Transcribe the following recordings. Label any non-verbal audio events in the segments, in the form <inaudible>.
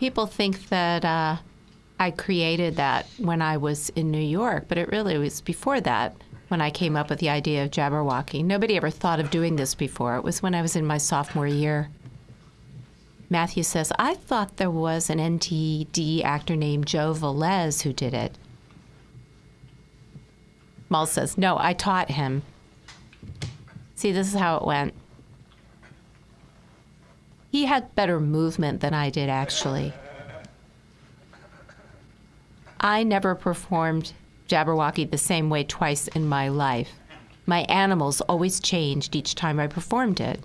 People think that uh, I created that when I was in New York, but it really was before that when I came up with the idea of Jabberwocky. Nobody ever thought of doing this before. It was when I was in my sophomore year. Matthew says, I thought there was an NTD actor named Joe Velez who did it. Mal says, No, I taught him. See, this is how it went. He had better movement than I did, actually. I never performed Jabberwocky the same way twice in my life. My animals always changed each time I performed it.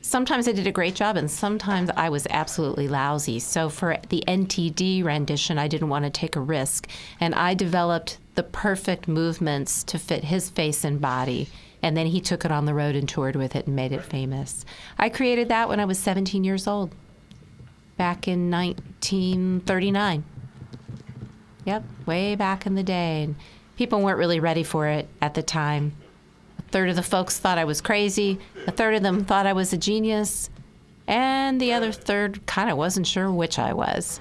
Sometimes I did a great job, and sometimes I was absolutely lousy. So, for the NTD rendition, I didn't want to take a risk. And I developed the perfect movements to fit his face and body. And then he took it on the road and toured with it and made it famous. I created that when I was 17 years old, back in 1939. Yep, way back in the day. And people weren't really ready for it at the time. A third of the folks thought I was crazy, a third of them thought I was a genius, and the other third kind of wasn't sure which I was.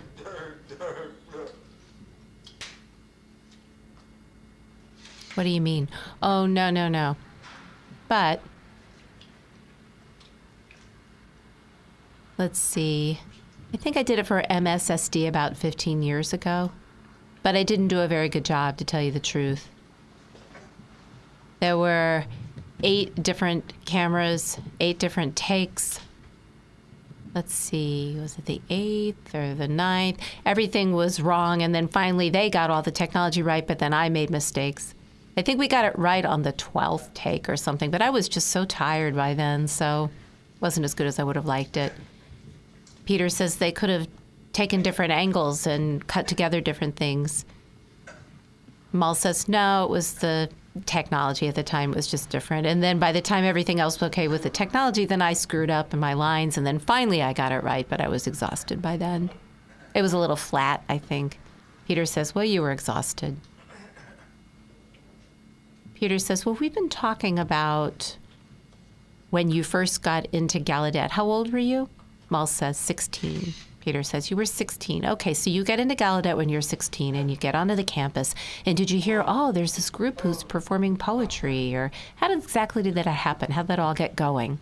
What do you mean? Oh, no, no, no. But let's see. I think I did it for MSSD about 15 years ago but I didn't do a very good job, to tell you the truth. There were eight different cameras, eight different takes. Let's see, was it the eighth or the ninth? Everything was wrong, and then finally they got all the technology right, but then I made mistakes. I think we got it right on the 12th take or something, but I was just so tired by then, so wasn't as good as I would have liked it. Peter says they could have taken different angles and cut together different things. Mal says, no, it was the technology at the time was just different. And then by the time everything else was okay with the technology, then I screwed up in my lines. And then finally I got it right, but I was exhausted by then. It was a little flat, I think. Peter says, well, you were exhausted. Peter says, well, we've been talking about when you first got into Gallaudet. How old were you? Mal says, 16. Peter says, You were 16. Okay, so you get into Gallaudet when you're 16 and you get onto the campus. And did you hear, oh, there's this group who's performing poetry? Or how exactly did that happen? How did that all get going?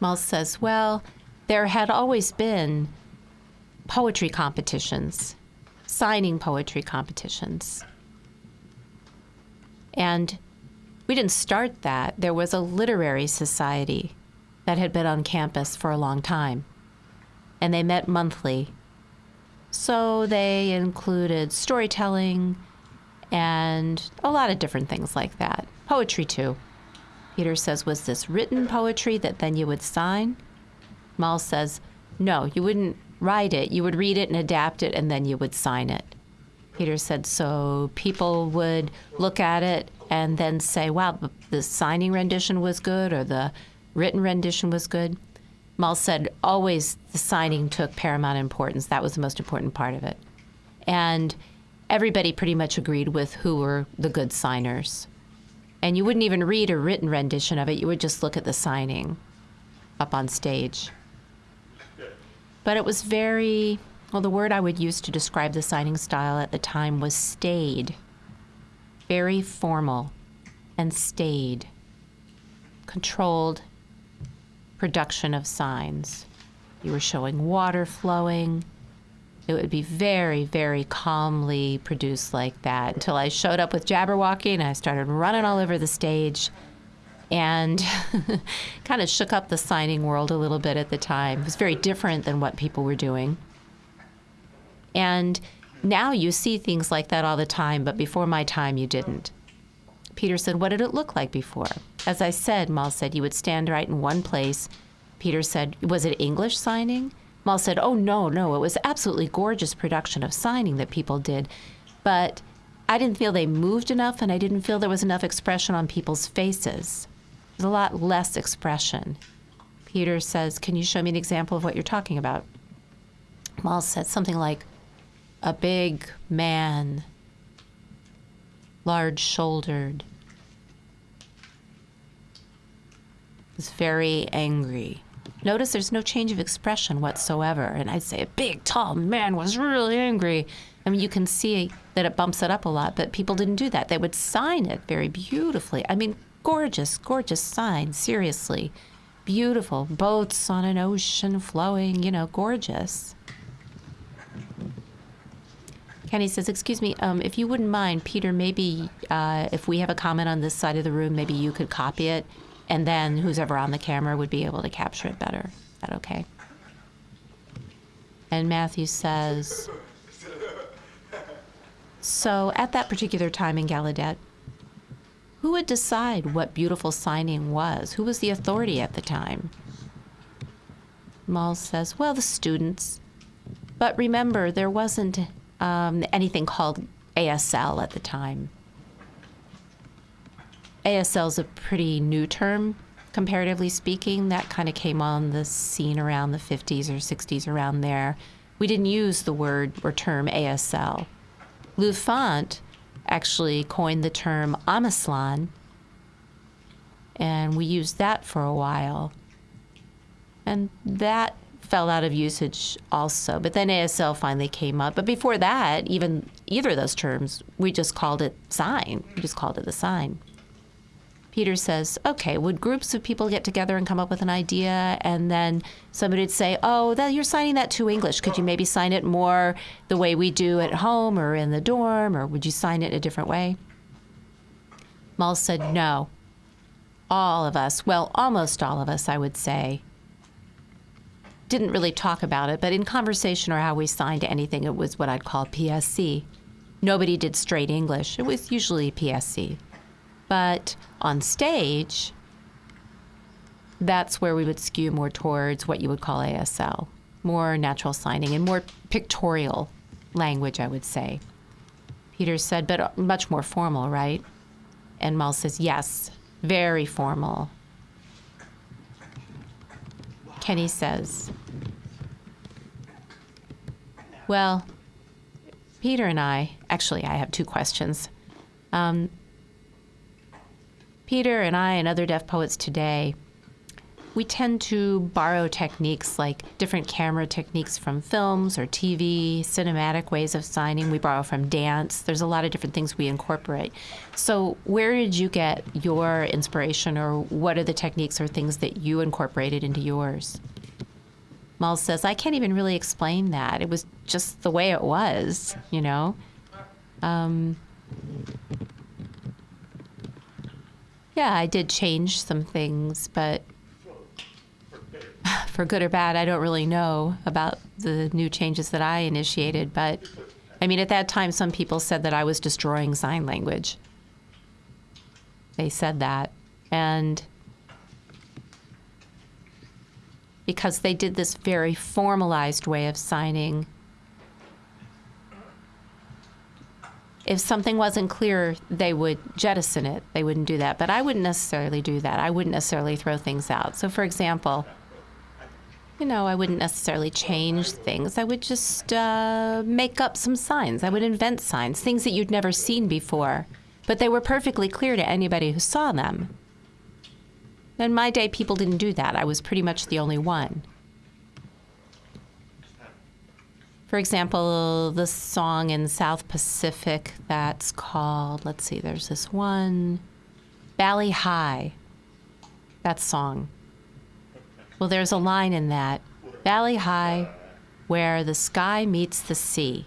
Mal says, Well, there had always been poetry competitions, signing poetry competitions. And we didn't start that. There was a literary society that had been on campus for a long time, and they met monthly. So they included storytelling and a lot of different things like that. Poetry, too. Peter says, Was this written poetry that then you would sign? Mal says, No, you wouldn't write it. You would read it and adapt it, and then you would sign it. Peter said, So people would look at it and then say, Wow, the signing rendition was good, or the written rendition was good. Mal said always the signing took paramount importance. That was the most important part of it. And everybody pretty much agreed with who were the good signers. And you wouldn't even read a written rendition of it, you would just look at the signing up on stage. But it was very, well, the word I would use to describe the signing style at the time was staid, very formal and staid, controlled production of signs. You were showing water flowing. It would be very, very calmly produced like that until I showed up with Jabberwocky and I started running all over the stage and <laughs> kind of shook up the signing world a little bit at the time. It was very different than what people were doing. And now you see things like that all the time, but before my time, you didn't. Peter said, What did it look like before? As I said, Mal said, You would stand right in one place. Peter said, Was it English signing? Mal said, Oh, no, no. It was absolutely gorgeous production of signing that people did. But I didn't feel they moved enough, and I didn't feel there was enough expression on people's faces. There's a lot less expression. Peter says, Can you show me an example of what you're talking about? Mal said something like, A big man large shouldered, was very angry. Notice there's no change of expression whatsoever. And I'd say a big, tall man was really angry. I mean, you can see that it bumps it up a lot, but people didn't do that. They would sign it very beautifully. I mean, gorgeous, gorgeous sign, seriously. Beautiful. Boats on an ocean flowing, you know, gorgeous. Kenny says, Excuse me, um, if you wouldn't mind, Peter, maybe uh, if we have a comment on this side of the room, maybe you could copy it, and then who's ever on the camera would be able to capture it better. Is that okay? And Matthew says, So at that particular time in Gallaudet, who would decide what beautiful signing was? Who was the authority at the time? Mull says, Well, the students. But remember, there wasn't um, anything called ASL at the time. ASL is a pretty new term, comparatively speaking. That kind of came on the scene around the 50s or 60s, around there. We didn't use the word or term ASL. Lou Fant actually coined the term Amislan, and we used that for a while. And that fell out of usage also. But then ASL finally came up. But before that, even either of those terms, we just called it sign. We just called it the sign. Peter says, okay, would groups of people get together and come up with an idea? And then somebody would say, oh, that, you're signing that to English. Could you maybe sign it more the way we do at home or in the dorm? Or would you sign it a different way? Mull said, no. All of us, well, almost all of us, I would say, didn't really talk about it, but in conversation or how we signed anything, it was what I'd call PSC. Nobody did straight English. It was usually PSC. But on stage, that's where we would skew more towards what you would call ASL, more natural signing and more pictorial language, I would say. Peter said, but much more formal, right? And Mull says, yes, very formal. Kenny says, Well, Peter and I, actually, I have two questions. Um, Peter and I and other deaf poets today we tend to borrow techniques like different camera techniques from films or TV, cinematic ways of signing. We borrow from dance. There's a lot of different things we incorporate. So, where did you get your inspiration, or what are the techniques or things that you incorporated into yours? Mull says, I can't even really explain that. It was just the way it was, you know? Um, yeah, I did change some things, but <sighs> for good or bad, I don't really know about the new changes that I initiated. But I mean, at that time, some people said that I was destroying sign language. They said that. And because they did this very formalized way of signing, if something wasn't clear, they would jettison it. They wouldn't do that. But I wouldn't necessarily do that. I wouldn't necessarily throw things out. So, for example, you know, I wouldn't necessarily change things. I would just uh, make up some signs. I would invent signs, things that you'd never seen before, but they were perfectly clear to anybody who saw them. In my day, people didn't do that. I was pretty much the only one. For example, the song in South Pacific that's called, let's see, there's this one, Bali Ha'i. That song. Well, there's a line in that Bali Ha'i, where the sky meets the sea.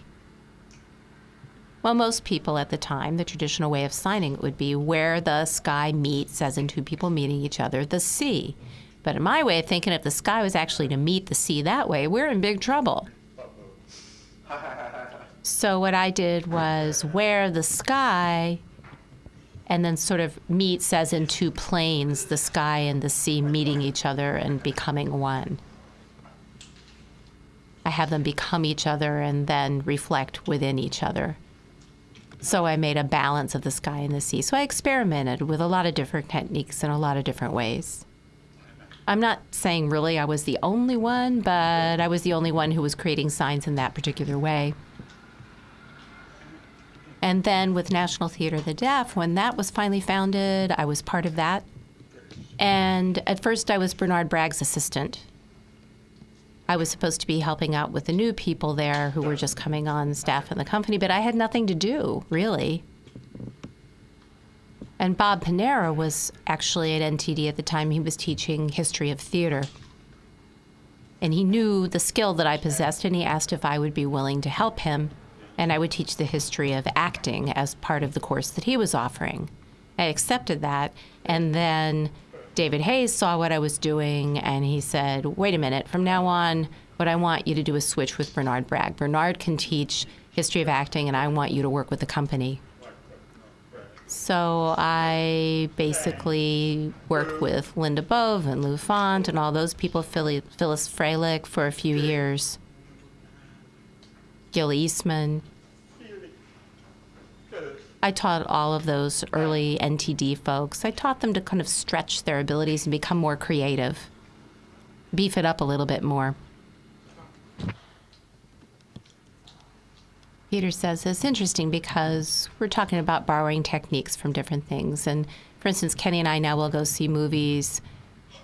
Well, most people at the time, the traditional way of signing it would be where the sky meets, as in two people meeting each other, the sea. But in my way of thinking, if the sky was actually to meet the sea that way, we're in big trouble. <laughs> So what I did was where the sky and then sort of meets as in two planes, the sky and the sea meeting each other and becoming one. I have them become each other and then reflect within each other. So I made a balance of the sky and the sea. So I experimented with a lot of different techniques in a lot of different ways. I'm not saying really I was the only one, but I was the only one who was creating signs in that particular way. And then with National Theater of the Deaf, when that was finally founded, I was part of that. And at first, I was Bernard Bragg's assistant. I was supposed to be helping out with the new people there who were just coming on staff in the company, but I had nothing to do, really. And Bob Panara was actually at NTD at the time. He was teaching history of theater. And he knew the skill that I possessed, and he asked if I would be willing to help him. And I would teach the history of acting as part of the course that he was offering. I accepted that. And then David Hays saw what I was doing and he said, wait a minute, from now on, what I want you to do is switch with Bernard Bragg. Bernard can teach history of acting, and I want you to work with the company. So I basically worked with Linda Bove and Lou Fant and all those people, Phyllis Frelich for a few years, Gil Eastman. I taught all of those early NTD folks. I taught them to kind of stretch their abilities and become more creative, beef it up a little bit more. Peter says it's interesting because we're talking about borrowing techniques from different things. And for instance, Kenny and I now will go see movies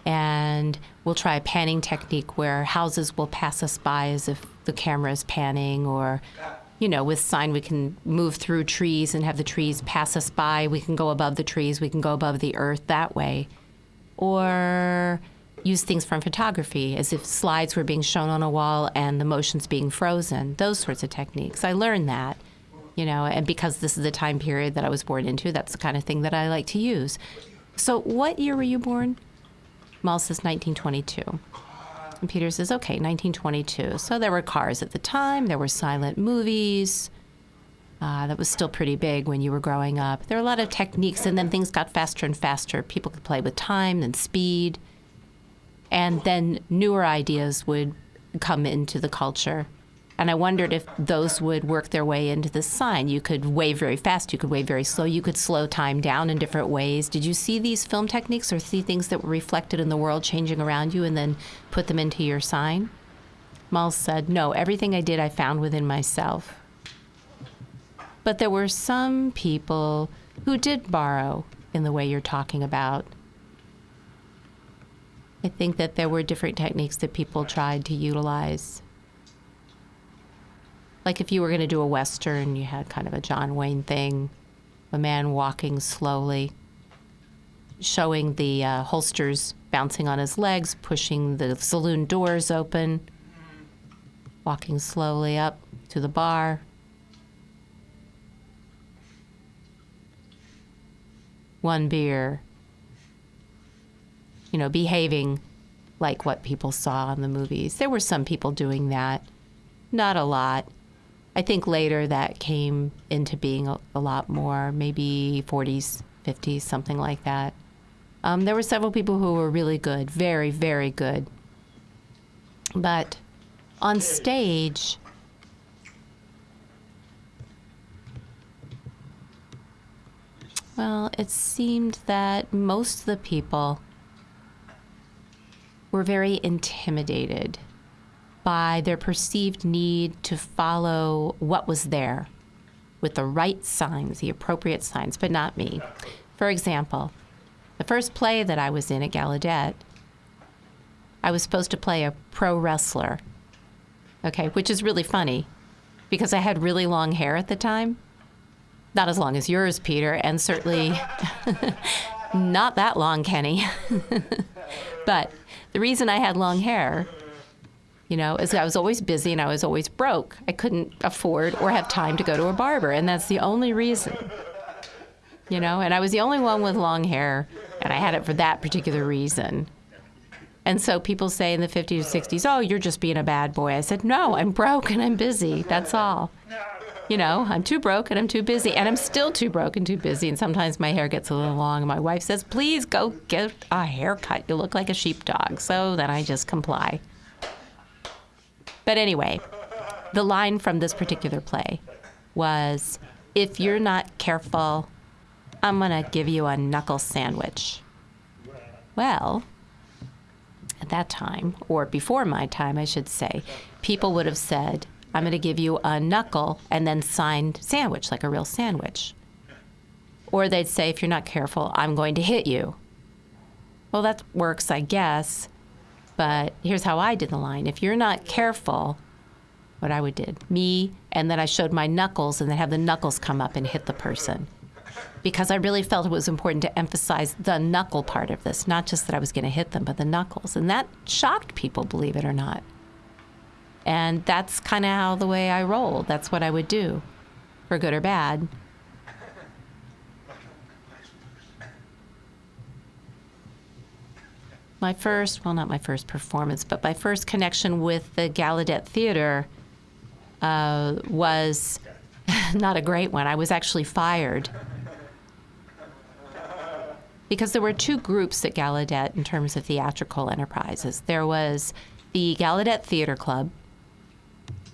and we'll try a panning technique where houses will pass us by as if the camera is panning or you know, with sign, we can move through trees and have the trees pass us by. We can go above the trees. We can go above the earth that way. Or use things from photography as if slides were being shown on a wall and the motion's being frozen. Those sorts of techniques. I learned that, you know, and because this is the time period that I was born into, that's the kind of thing that I like to use. So, what year were you born? Mal says 1922. Peter says, okay, 1922. So there were cars at the time, there were silent movies. Uh, that was still pretty big when you were growing up. There were a lot of techniques, and then things got faster and faster. People could play with time and speed. And then newer ideas would come into the culture. And I wondered if those would work their way into the sign. You could wave very fast, you could wave very slow, you could slow time down in different ways. Did you see these film techniques or see things that were reflected in the world changing around you and then put them into your sign? Mal said, No, everything I did I found within myself. But there were some people who did borrow in the way you're talking about. I think that there were different techniques that people tried to utilize like if you were going to do a western, you had kind of a John Wayne thing, a man walking slowly, showing the uh, holsters bouncing on his legs, pushing the saloon doors open, walking slowly up to the bar. One beer. You know, behaving like what people saw in the movies. There were some people doing that, not a lot. I think later that came into being a, a lot more, maybe 40s, 50s, something like that. Um, there were several people who were really good, very, very good. But on stage, well, it seemed that most of the people were very intimidated by their perceived need to follow what was there with the right signs, the appropriate signs, but not me. For example, the first play that I was in at Gallaudet, I was supposed to play a pro wrestler, okay, which is really funny because I had really long hair at the time. Not as long as yours, Peter, and certainly <laughs> not that long, Kenny. <laughs> but the reason I had long hair you know, as I was always busy and I was always broke. I couldn't afford or have time to go to a barber, and that's the only reason. You know, and I was the only one with long hair, and I had it for that particular reason. And so people say in the 50s or 60s, oh, you're just being a bad boy. I said, no, I'm broke and I'm busy. That's all. You know, I'm too broke and I'm too busy, and I'm still too broke and too busy. And sometimes my hair gets a little long, and my wife says, please go get a haircut. You look like a sheepdog. So then I just comply. But anyway, the line from this particular play was if you're not careful, I'm going to give you a knuckle sandwich. Well, at that time, or before my time, I should say, people would have said, I'm going to give you a knuckle and then signed sandwich, like a real sandwich. Or they'd say, if you're not careful, I'm going to hit you. Well, that works, I guess. But here's how I did the line. If you're not careful, what I would did, me, and then I showed my knuckles and then have the knuckles come up and hit the person. Because I really felt it was important to emphasize the knuckle part of this, not just that I was going to hit them, but the knuckles. And that shocked people, believe it or not. And that's kind of how the way I rolled. That's what I would do, for good or bad. My first, well, not my first performance, but my first connection with the Gallaudet Theater uh, was <laughs> not a great one. I was actually fired because there were two groups at Gallaudet in terms of theatrical enterprises. There was the Gallaudet Theater Club.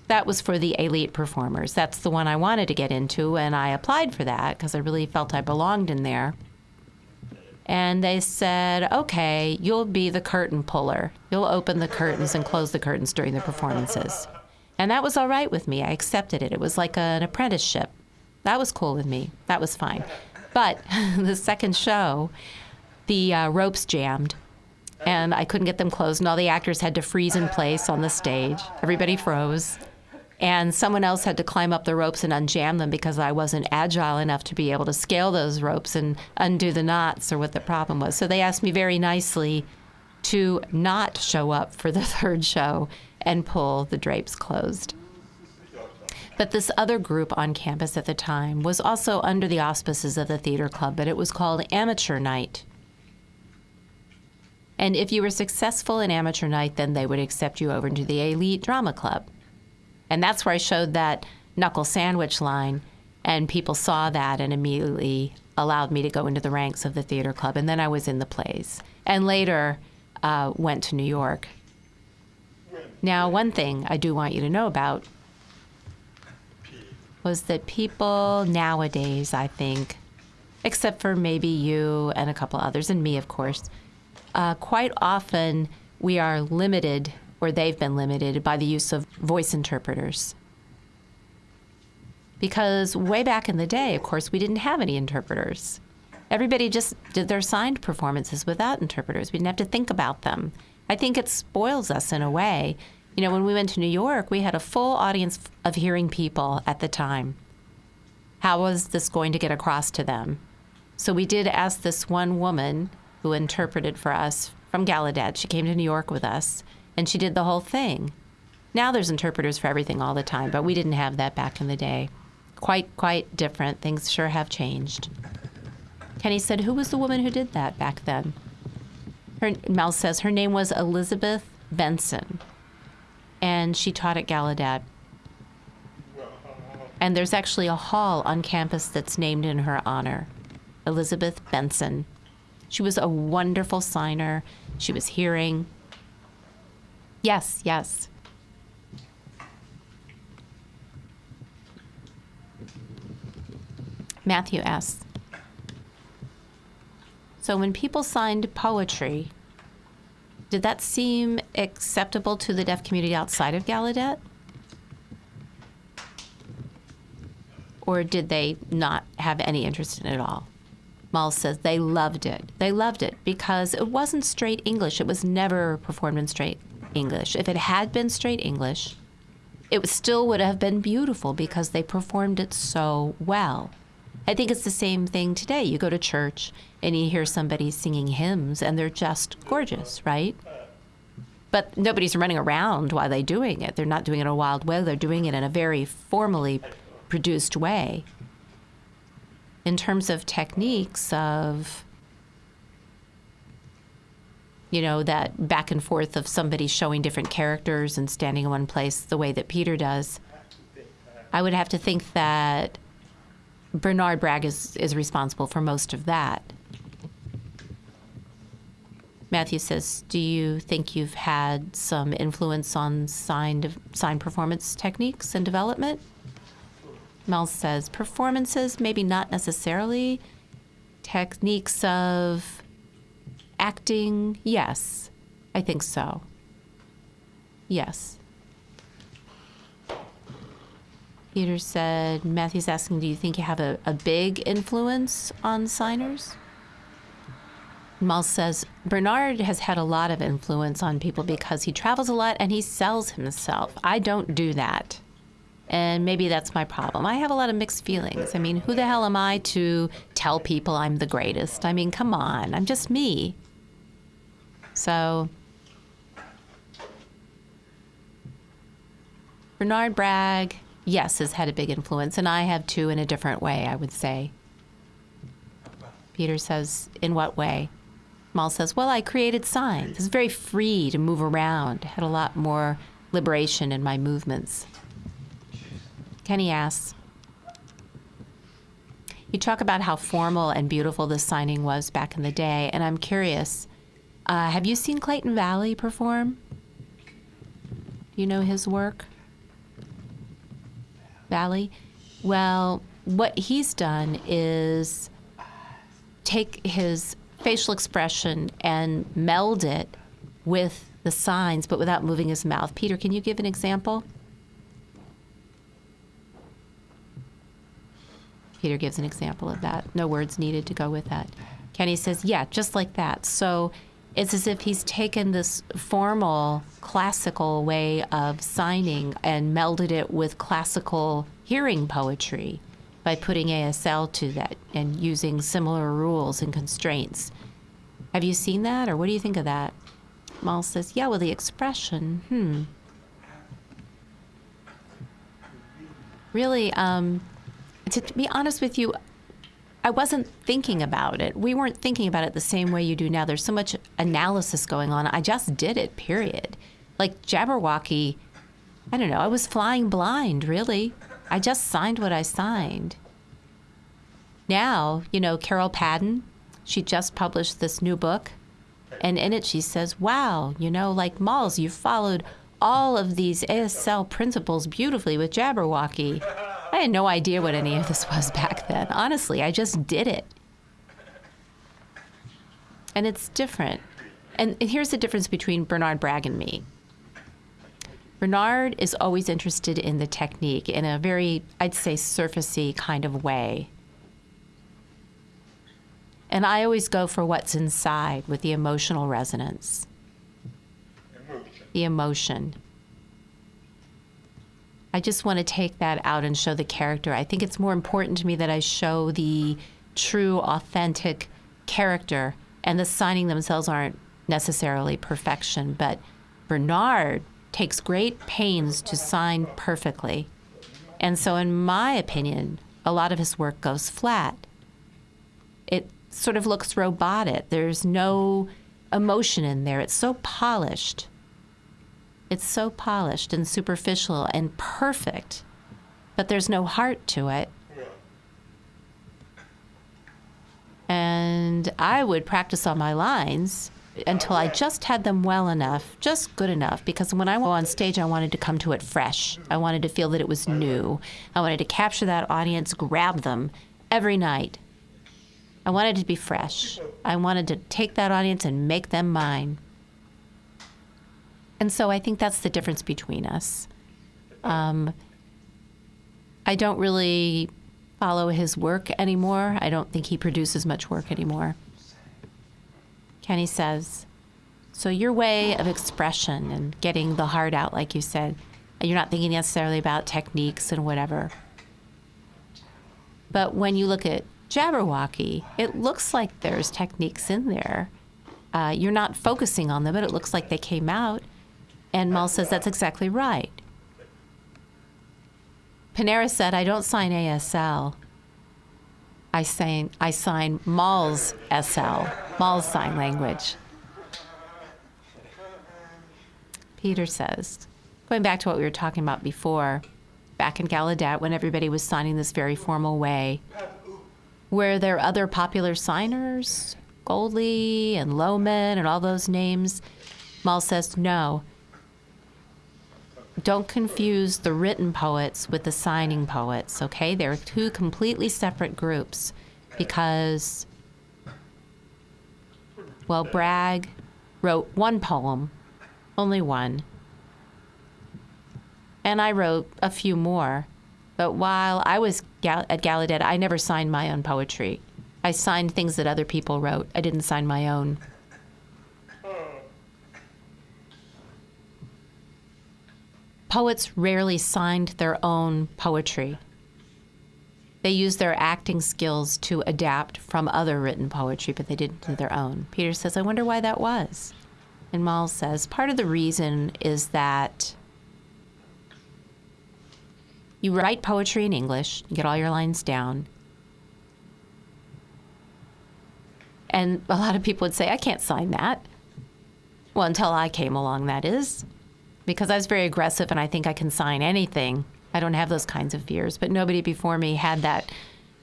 That was for the elite performers. That's the one I wanted to get into, and I applied for that because I really felt I belonged in there and they said, okay, you'll be the curtain puller. You'll open the curtains and close the curtains during the performances. And that was all right with me. I accepted it. It was like an apprenticeship. That was cool with me. That was fine. But <laughs> the second show, the uh, ropes jammed and I couldn't get them closed, and all the actors had to freeze in place on the stage. Everybody froze and someone else had to climb up the ropes and unjam them because I wasn't agile enough to be able to scale those ropes and undo the knots or what the problem was. So they asked me very nicely to not show up for the <laughs> third show and pull the drapes closed. But this other group on campus at the time was also under the auspices of the theater club, but it was called Amateur Night. And if you were successful in Amateur Night, then they would accept you over into the Elite Drama Club. And that's where I showed that knuckle sandwich line, and people saw that and immediately allowed me to go into the ranks of the theater club. And then I was in the plays, and later uh, went to New York. Now, one thing I do want you to know about was that people nowadays, I think, except for maybe you and a couple others, and me, of course, uh, quite often we are limited or they've been limited by the use of voice interpreters. Because way back in the day, of course, we didn't have any interpreters. Everybody just did their signed performances without interpreters. We didn't have to think about them. I think it spoils us in a way. You know, when we went to New York, we had a full audience of hearing people at the time. How was this going to get across to them? So we did ask this one woman who interpreted for us from Gallaudet. She came to New York with us and she did the whole thing. Now there's interpreters for everything all the time, but we didn't have that back in the day. Quite, quite different. Things sure have changed. Kenny said, Who was the woman who did that back then? Her, Mel says her name was Elizabeth Benson, and she taught at Gallaudet. And there's actually a hall on campus that's named in her honor Elizabeth Benson. She was a wonderful signer. She was hearing, Yes, yes. Matthew asks So when people signed poetry, did that seem acceptable to the deaf community outside of Gallaudet? Or did they not have any interest in it at all? Mull says they loved it. They loved it because it wasn't straight English. It was never performed in straight English. If it had been straight English, it still would have been beautiful because they performed it so well. I think it's the same thing today. You go to church and you hear somebody singing hymns and they're just gorgeous, right? But nobody's running around while they're doing it. They're not doing it in a wild way. They're doing it in a very formally produced way. In terms of techniques of you know, that back and forth of somebody showing different characters and standing in one place the way that Peter does. I would have to think that Bernard Bragg is, is responsible for most of that. Matthew says, "Do you think you've had some influence on signed sign performance techniques and development?" Mel says, "Performances, maybe not necessarily. Techniques of acting, yes, I think so. Yes. Peter said, Matthew's asking, do you think you have a, a big influence on signers? Mal says Bernard has had a lot of influence on people because he travels a lot and he sells himself. I don't do that. And maybe that's my problem. I have a lot of mixed feelings. I mean, who the hell am I to tell people I'm the greatest? I mean, come on, I'm just me. So, Bernard Bragg, yes, has had a big influence, and I have too in a different way, I would say. Peter says, In what way? Mal says, Well, I created signs. It's very free to move around, had a lot more liberation in my movements. Kenny asks, You talk about how formal and beautiful this signing was back in the day, and I'm curious uh, have you seen Clayton Valli perform? Do you know his work? Valli? Well, what he's done is take his facial expression and meld it with the signs, but without moving his mouth. Peter, can you give an example? Peter gives an example of that. No words needed to go with that. Kenny says, yeah, just like that. So it's as if he's taken this formal, classical way of signing and melded it with classical hearing poetry by putting ASL to that and using similar rules and constraints. Have you seen that, or what do you think of that? Mal says, yeah, well, the expression, hmm. Really, um, to, to be honest with you, I wasn't thinking about it. We weren't thinking about it the same way you do now. There's so much analysis going on. I just did it, period. Like Jabberwocky, I don't know, I was flying blind, really. I just signed what I signed. Now, you know, Carol Padden, she just published this new book, and in it she says, Wow, you know, like Malls, you followed all of these ASL principles beautifully with Jabberwocky. I had no idea what any of this was back then. Honestly, I just did it. And it's different. And, and here's the difference between Bernard Bragg and me. Bernard is always interested in the technique in a very, I'd say, surfacey kind of way. And I always go for what's inside with the emotional resonance, the emotion. I just want to take that out and show the character. I think it's more important to me that I show the true, authentic character, and the signing themselves aren't necessarily perfection. But Bernard takes great pains to sign perfectly. And so, in my opinion, a lot of his work goes flat. It sort of looks robotic. There's no emotion in there. It's so polished. It's so polished and superficial and perfect, but there's no heart to it. And I would practice on my lines until I just had them well enough, just good enough, because when I go on stage, I wanted to come to it fresh. I wanted to feel that it was new. I wanted to capture that audience, grab them every night. I wanted to be fresh. I wanted to take that audience and make them mine. And so I think that's the difference between us. Um, I don't really follow his work anymore. I don't think he produces much work anymore. Kenny says, So your way of expression and getting the heart out, like you said, you're not thinking necessarily about techniques and whatever. But when you look at Jabberwocky, it looks like there's techniques in there. Uh, you're not focusing on them, but it looks like they came out. And Mal says that's exactly right. Panara said, I don't sign ASL. I sign, I sign Mal's SL, Mal's sign language. Peter says, going back to what we were talking about before, back in Gallaudet when everybody was signing this very formal way, were there other popular signers, Goldley and Lohman and all those names? Mal says, no don't confuse the written poets with the signing poets, okay? They're two completely separate groups because, well, Bragg wrote one poem, only one. And I wrote a few more. But while I was at Gallaudet, I never signed my own poetry. I signed things that other people wrote. I didn't sign my own. Poets rarely signed their own poetry. They used their acting skills to adapt from other written poetry, but they didn't do their own. Peter says, I wonder why that was. And Miles says, part of the reason is that you write poetry in English, get all your lines down. And a lot of people would say, I can't sign that. Well, until I came along, that is. Because I was very aggressive and I think I can sign anything. I don't have those kinds of fears. But nobody before me had that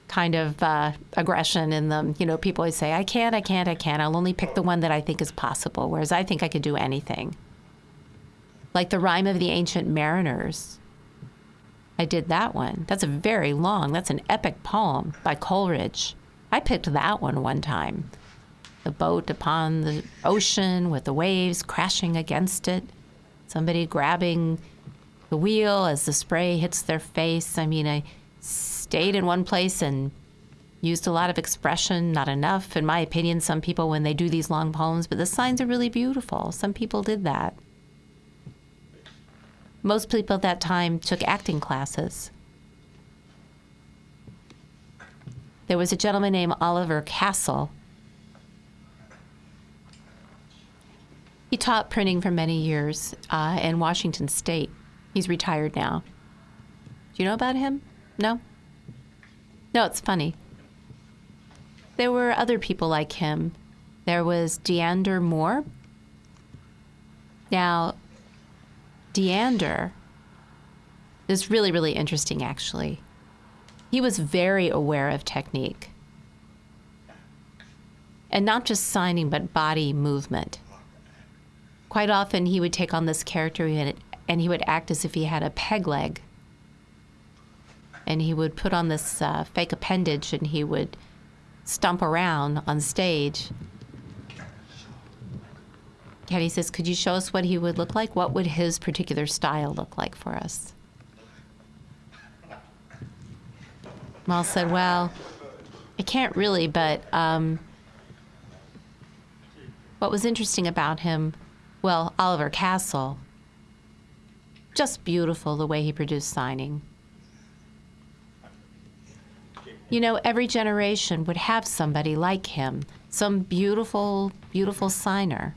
kind of uh, aggression in them. You know, people always say, I can't, I can't, I can't. I'll only pick the one that I think is possible, whereas I think I could do anything. Like the Rhyme of the Ancient Mariners. I did that one. That's a very long, that's an epic poem by Coleridge. I picked that one one time. The boat upon the ocean with the waves crashing against it, somebody grabbing the wheel as the spray hits their face. I mean, I stayed in one place and used a lot of expression, not enough, in my opinion. Some people, when they do these long poems, but the signs are really beautiful. Some people did that. Most people at that time took acting classes. There was a gentleman named Oliver Castle. He taught printing for many years uh, in Washington State. He's retired now. Do you know about him? No? No, it's funny. There were other people like him. There was Deander Moore. Now, Deander is really, really interesting, actually. He was very aware of technique. And not just signing, but body movement. Quite often, he would take on this character and he would act as if he had a peg leg and he would put on this uh, fake appendage and he would stomp around on stage. Kenny says, Could you show us what he would look like? What would his particular style look like for us? Mal said, Well, I can't really, but um, what was interesting about him, well, Oliver Castle, just beautiful the way he produced signing. You know, every generation would have somebody like him, some beautiful, beautiful signer.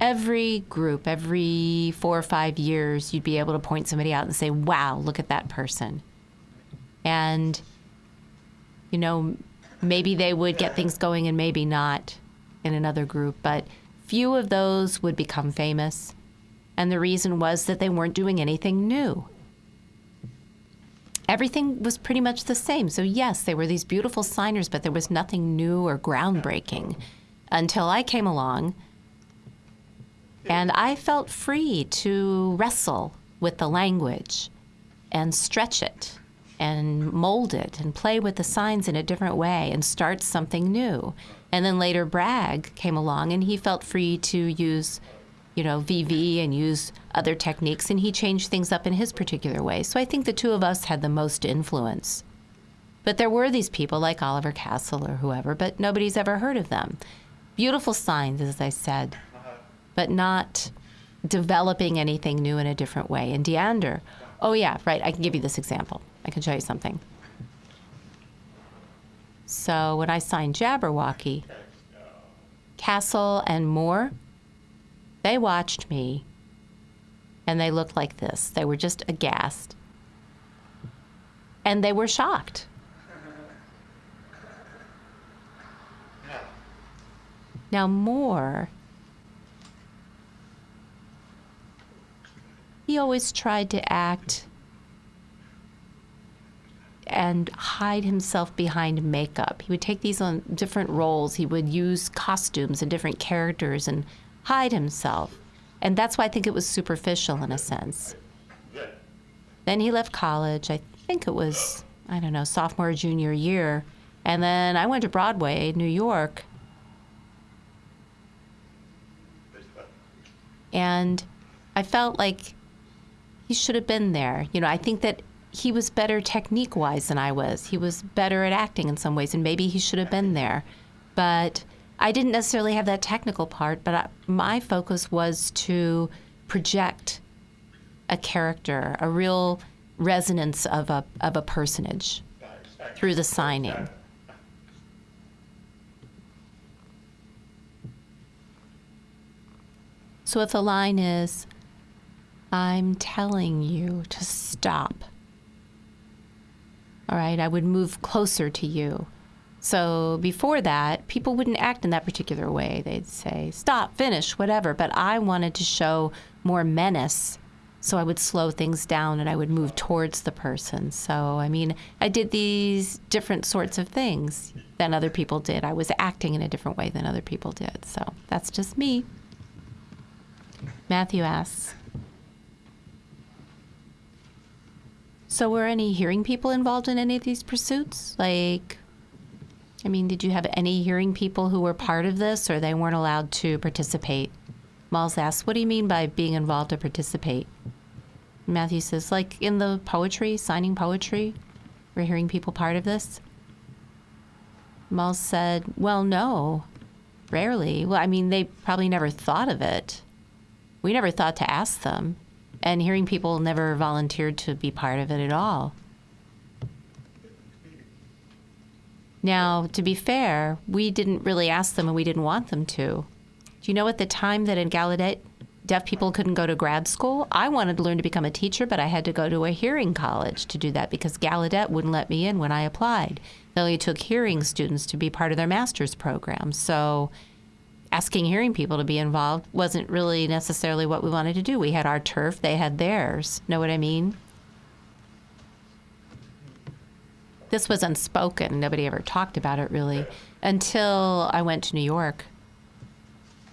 Every group, every four or five years, you'd be able to point somebody out and say, wow, look at that person. And, you know, maybe they would get things going and maybe not in another group, but few of those would become famous. And the reason was that they weren't doing anything new everything was pretty much the same. So, yes, they were these beautiful signers, but there was nothing new or groundbreaking until I came along. And I felt free to wrestle with the language and stretch it and mold it and play with the signs in a different way and start something new. And then later, Bragg came along and he felt free to use you know, VV and use other techniques, and he changed things up in his particular way. So I think the two of us had the most influence. But there were these people like Oliver Castle or whoever, but nobody's ever heard of them. Beautiful signs, as I said, but not developing anything new in a different way. And Deander, oh yeah, right, I can give you this example. I can show you something. So when I signed Jabberwocky, Castle and Moore they watched me and they looked like this. They were just aghast. And they were shocked. Now, Moore, he always tried to act and hide himself behind makeup. He would take these on different roles. He would use costumes and different characters and hide himself. And that's why I think it was superficial in a sense. Then he left college. I think it was, I don't know, sophomore, junior year. And then I went to Broadway, New York. And I felt like he should have been there. You know, I think that he was better technique wise than I was. He was better at acting in some ways, and maybe he should have been there. But I didn't necessarily have that technical part, but I, my focus was to project a character, a real resonance of a, of a personage through the signing. So if the line is, I'm telling you to stop, all right, I would move closer to you. So before that, people wouldn't act in that particular way. They'd say, stop, finish, whatever. But I wanted to show more menace. So I would slow things down and I would move towards the person. So, I mean, I did these different sorts of things than other people did. I was acting in a different way than other people did. So that's just me. Matthew asks, So, were any hearing people involved in any of these pursuits? Like, I mean, did you have any hearing people who were part of this or they weren't allowed to participate? Miles asks, What do you mean by being involved to participate? Matthew says, Like in the poetry, signing poetry, were hearing people part of this? Miles said, Well, no, rarely. Well, I mean, they probably never thought of it. We never thought to ask them and hearing people never volunteered to be part of it at all. Now, to be fair, we didn't really ask them and we didn't want them to. Do you know at the time that in Gallaudet, deaf people couldn't go to grad school? I wanted to learn to become a teacher, but I had to go to a hearing college to do that because Gallaudet wouldn't let me in when I applied. They only took hearing students to be part of their master's program. So asking hearing people to be involved wasn't really necessarily what we wanted to do. We had our turf, they had theirs. Know what I mean? This was unspoken. Nobody ever talked about it really until I went to New York.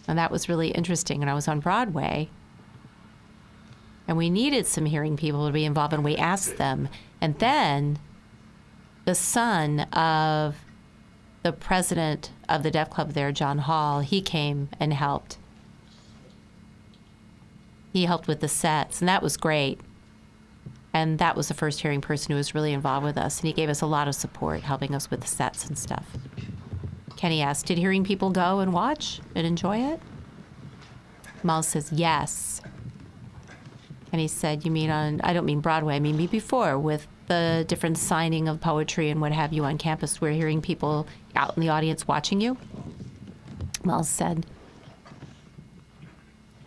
And that was really interesting. And I was on Broadway. And we needed some hearing people to be involved, and we asked them. And then the son of the president of the Deaf Club there, John Hall, he came and helped. He helped with the sets, and that was great. And that was the first hearing person who was really involved with us, and he gave us a lot of support, helping us with the sets and stuff. Kenny asked, Did hearing people go and watch and enjoy it? Miles says, Yes. And he said, You mean on, I don't mean Broadway, I mean before with the different signing of poetry and what have you on campus, we're hearing people out in the audience watching you? Wells said.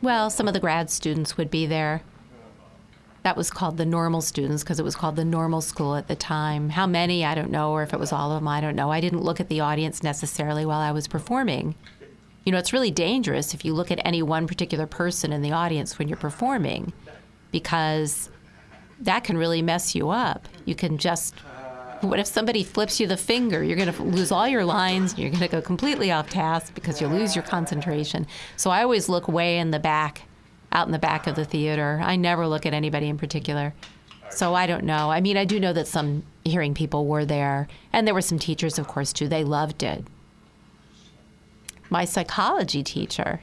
Well, some of the grad students would be there. That was called the normal students because it was called the normal school at the time. How many, I don't know, or if it was all of them, I don't know. I didn't look at the audience necessarily while I was performing. You know, it's really dangerous if you look at any one particular person in the audience when you're performing because that can really mess you up. You can just what if somebody flips you the finger? You're going to lose all your lines. You're going to go completely off task because you lose your concentration. So I always look way in the back, out in the back of the theater. I never look at anybody in particular. So I don't know. I mean, I do know that some hearing people were there, and there were some teachers, of course, too. They loved it. My psychology teacher,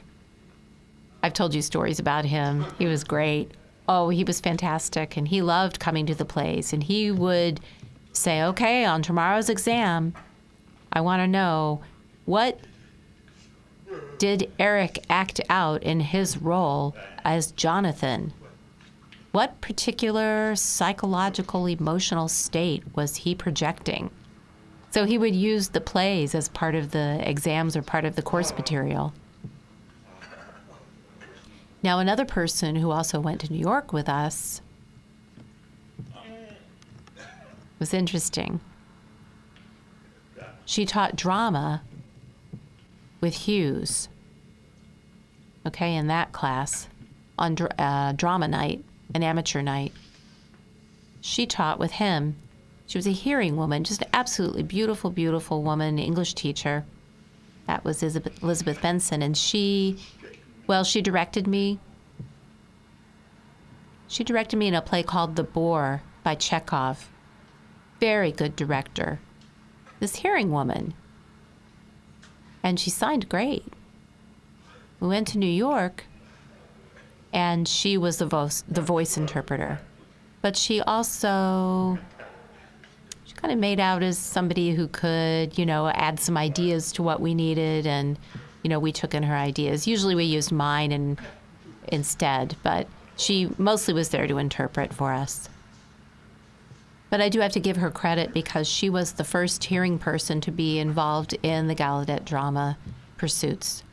I've told you stories about him. He was great oh, he was fantastic and he loved coming to the plays. And he would say, okay, on tomorrow's exam, I want to know what did Eric act out in his role as Jonathan? What particular psychological, emotional state was he projecting? So he would use the plays as part of the exams or part of the course material. Now, another person who also went to New York with us was interesting. She taught drama with Hughes, okay, in that class on uh, drama night, an amateur night. She taught with him. She was a hearing woman, just an absolutely beautiful, beautiful woman, English teacher. That was Elizabeth Benson, and she well, she directed me. She directed me in a play called The Boor by Chekhov. Very good director. This hearing woman. And she signed great. We went to New York, and she was the voice, the voice interpreter. but she also she kind of made out as somebody who could, you know, add some ideas to what we needed, and you know, we took in her ideas. Usually, we used mine and instead, but she mostly was there to interpret for us. But I do have to give her credit because she was the first hearing person to be involved in the Gallaudet drama pursuits.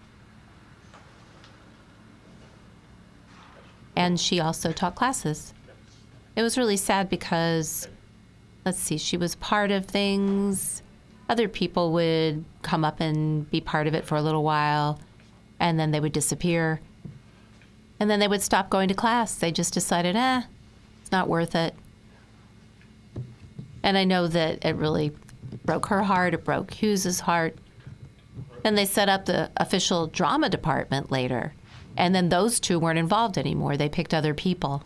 And she also taught classes. It was really sad because, let's see, she was part of things. Other people would come up and be part of it for a little while, and then they would disappear. And then they would stop going to class. They just decided, eh, it's not worth it. And I know that it really broke her heart. It broke Hughes's heart. And they set up the official drama department later. And then those two weren't involved anymore. They picked other people.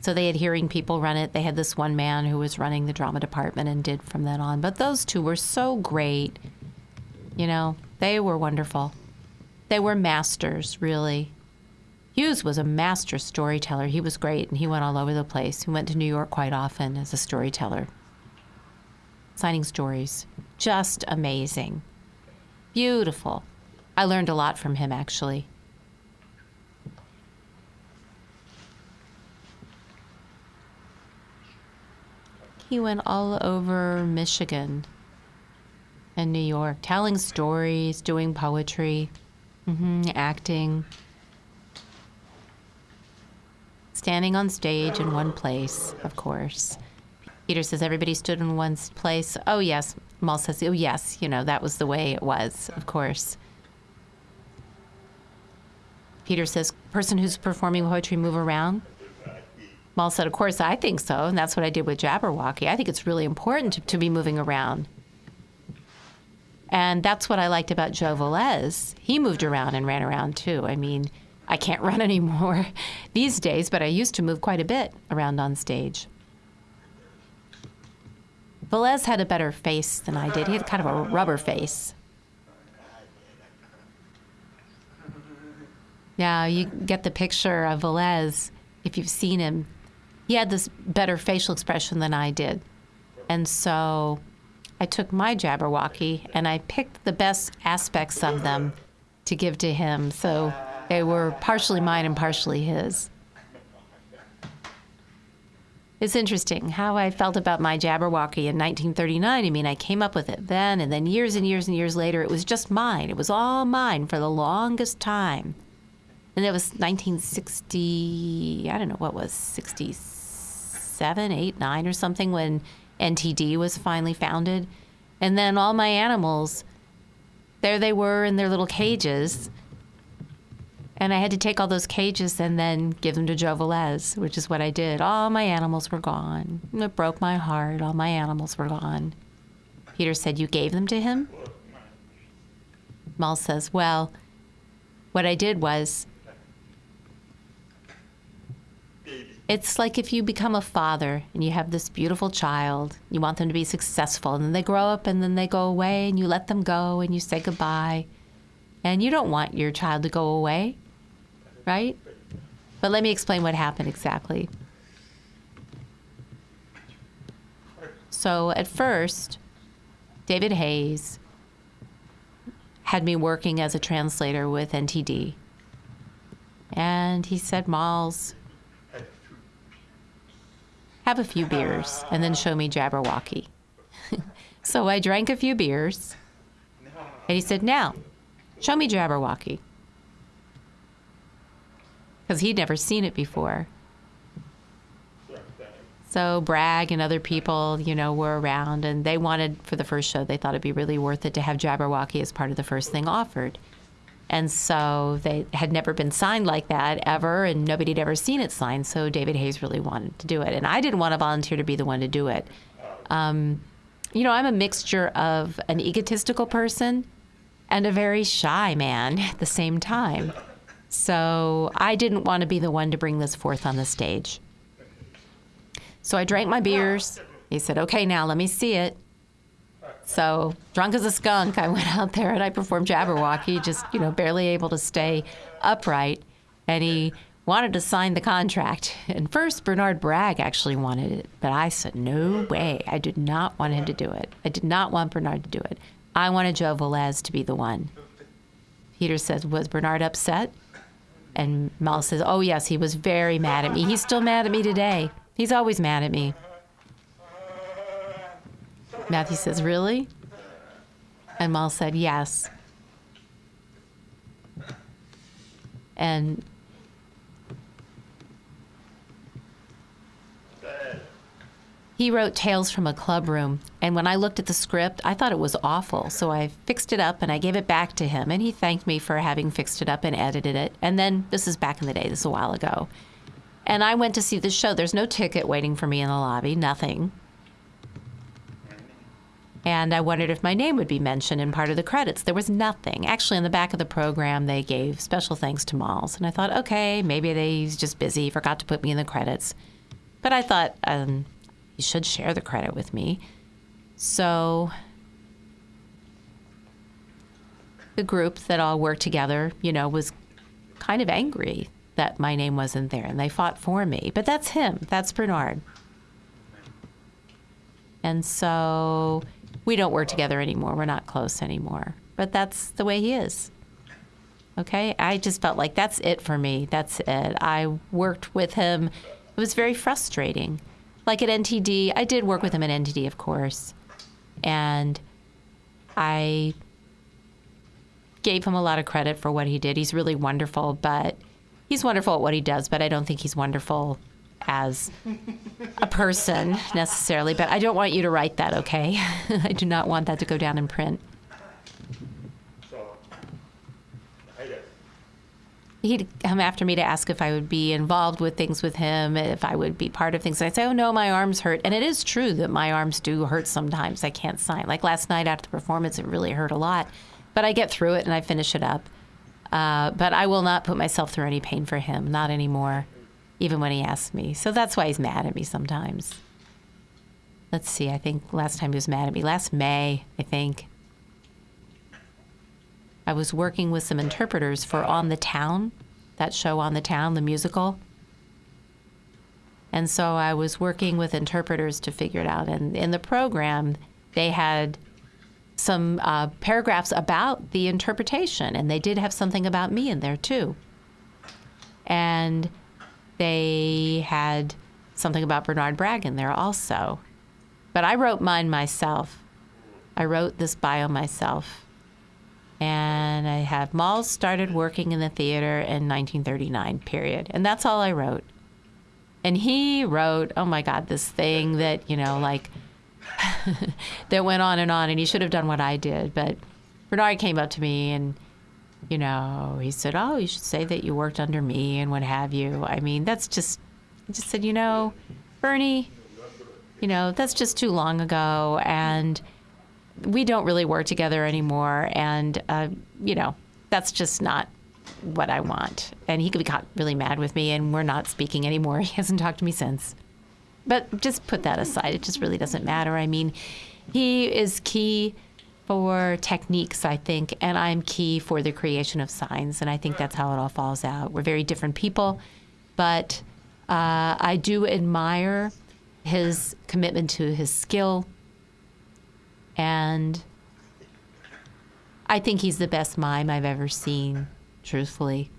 So they had hearing people run it. They had this one man who was running the drama department and did from then on. But those two were so great. You know, they were wonderful. They were masters, really. Hughes was a master storyteller. He was great and he went all over the place. He went to New York quite often as a storyteller signing stories. Just amazing. Beautiful. I learned a lot from him, actually. He went all over Michigan and New York, telling stories, doing poetry, mm-hmm, acting, standing on stage in one place, of course. Peter says everybody stood in one place. Oh, yes. Mal says, oh, yes, you know, that was the way it was, of course. Peter says, person who's performing poetry move around? Mal said, of course, I think so. And that's what I did with Jabberwocky. I think it's really important to, to be moving around. And that's what I liked about Joe Velez. He moved around and ran around too. I mean, I can't <laughs> run anymore these days, but I used to move quite a bit around on stage. Velez had a better face than I did. He had kind of a rubber face. Yeah, you get the picture of Velez if you've seen him. He had this better facial expression than I did. And so I took my Jabberwocky and I picked the best aspects of them to give to him. So they were partially mine and partially his. It's interesting how I felt about my Jabberwocky in 1939. I mean, I came up with it then, and then years and years and years later, it was just mine. It was all mine for the longest time. And it was 1960, I don't know what was, 67, 8, 9 or something when NTD was finally founded. And then all my animals, there they were in their little cages and I had to take all those cages and then give them to Joe Velez, which is what I did. All my animals were gone. It broke my heart. All my animals were gone. Peter said, You gave them to him? Mal says, Well, what I did was, it's like if you become a father and you have this beautiful child, you want them to be successful, and then they grow up and then they go away, and you let them go and you say goodbye. And you don't want your child to go away right? But let me explain what happened exactly. So at first, David Hays had me working as a translator with NTD. And he said, Malz, have a few beers and then show me Jabberwocky. <laughs> so I drank a few beers. And he said, Now, show me Jabberwocky because he'd never seen it before. So Bragg and other people, you know, were around, and they wanted for the first show. They thought it'd be really worth it to have Jabberwocky as part of the first thing offered, and so they had never been signed like that ever, and nobody had ever seen it signed. So David Hays really wanted to do it, and I didn't want to volunteer to be the one to do it. Um, you know, I'm a mixture of an egotistical person and a very shy man at the same time. So I didn't want to be the one to bring this forth on the stage. So I drank my beers. He said, okay, now let me see it. So, drunk as a skunk, I went out there and I performed Jabberwocky, just, you know, barely able to stay upright. And he wanted to sign the contract. And first, Bernard Bragg actually wanted it, but I said, no way. I did not want him to do it. I did not want Bernard to do it. I wanted Joe Velez to be the one. Peter says, was Bernard upset? And Mal says, oh, yes, he was very mad at me. He's still mad at me today. He's always mad at me. Matthew says, really? And Mal said, yes. And he wrote Tales from a Club Room. And when I looked at the script, I thought it was awful. So I fixed it up and I gave it back to him. And he thanked me for having fixed it up and edited it. And then this is back in the day, this is a while ago. And I went to see the show. There's no ticket waiting for me in the lobby, nothing. And I wondered if my name would be mentioned in part of the credits. There was nothing. Actually, in the back of the program, they gave special thanks to Malz. And I thought, okay, maybe they's just busy, forgot to put me in the credits. But I thought, um, you should share the credit with me. So the group that all worked together, you know, was kind of angry that my name wasn't there and they fought for me. But that's him, that's Bernard. And so we don't work together anymore. We're not close anymore. But that's the way he is. Okay? I just felt like that's it for me. That's it. I worked with him. It was very frustrating. Like at NTD, I did work with him at NTD, of course. And I gave him a lot of credit for what he did. He's really wonderful, but he's wonderful at what he does, but I don't think he's wonderful as a person necessarily, but I don't want you to write that, okay? <laughs> I do not want that to go down in print. He'd come after me to ask if I would be involved with things with him, if I would be part of things. And I'd say, oh, no, my arms hurt. And it is true that my arms do hurt sometimes. I can't sign. Like last night after the performance, it really hurt a lot. But I get through it and I finish it up. Uh, but I will not put myself through any pain for him, not anymore even when he asks me. So that's why he's mad at me sometimes. Let's see, I think last time he was mad at me, last May, I think. I was working with some interpreters for On the Town, that show On the Town, the musical. And so I was working with interpreters to figure it out. And in the program, they had some uh, paragraphs about the interpretation, and they did have something about me in there too. And they had something about Bernard Bragg in there also. But I wrote mine myself. I wrote this bio myself. And I have Malz started working in the theater in 1939, period. And that's all I wrote. And he wrote, oh my God, this thing that, you know, like, <laughs> that went on and on. And he should have done what I did. But Bernard came up to me and you know, he said, "Oh, you should say that you worked under me and what have you." I mean, that's just I just said, "You know, Bernie, you know, that's just too long ago and we don't really work together anymore and uh, you know, that's just not what I want." And he could be really mad with me and we're not speaking anymore. <laughs> He hasn't talked to me since. But just put that aside. It just really doesn't matter. I mean, he is key for techniques, I think, and I'm key for the creation of signs, and I think that's how it all falls out. We're very different people, but uh, I do admire his commitment to his skill, and I think he's the best mime I've ever seen, truthfully.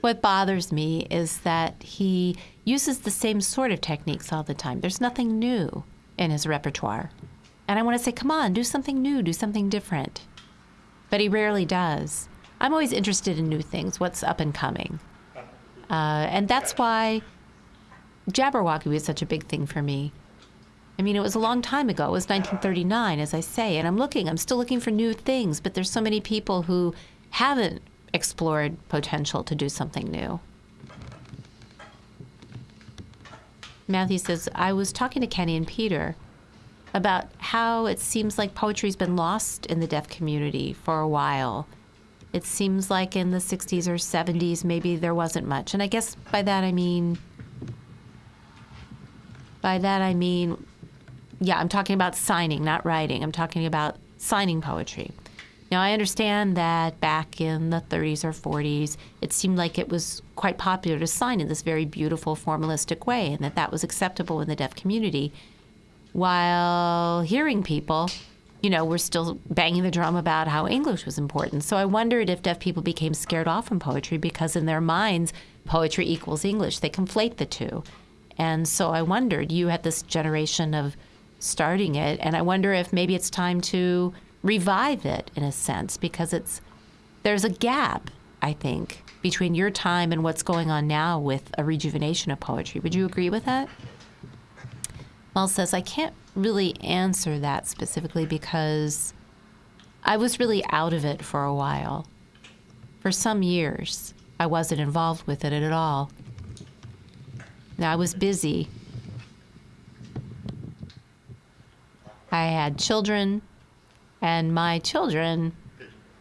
What bothers me is that he uses the same sort of techniques all the time. There's nothing new in his repertoire. And I want to say, come on, do something new, do something different. But he rarely does. I'm always interested in new things, what's up and coming. Uh, and that's why Jabberwocky was such a big thing for me. I mean, it was a long time ago. It was 1939, as I say. And I'm looking, I'm still looking for new things, but there's so many people who haven't explored potential to do something new. Matthew says, I was talking to Kenny and Peter about how it seems like poetry's been lost in the deaf community for a while. It seems like in the 60s or 70s, maybe there wasn't much. And I guess by that I mean, by that I mean, yeah, I'm talking about signing, not writing. I'm talking about signing poetry. Now, I understand that back in the 30s or 40s, it seemed like it was quite popular to sign in this very beautiful, formalistic way, and that that was acceptable in the deaf community. While hearing people, you know, were still banging the drum about how English was important. So I wondered if deaf people became scared off from poetry because, in their minds, poetry equals English. They conflate the two. And so I wondered, you had this generation of starting it, and I wonder if maybe it's time to revive it in a sense because it's there's a gap I think between your time and what's going on now with a rejuvenation of poetry. Would you agree with that? Mel says I can't really answer that specifically because I was really out of it for a while. For some years, I wasn't involved with it at all. Now I was busy. I had children, and my children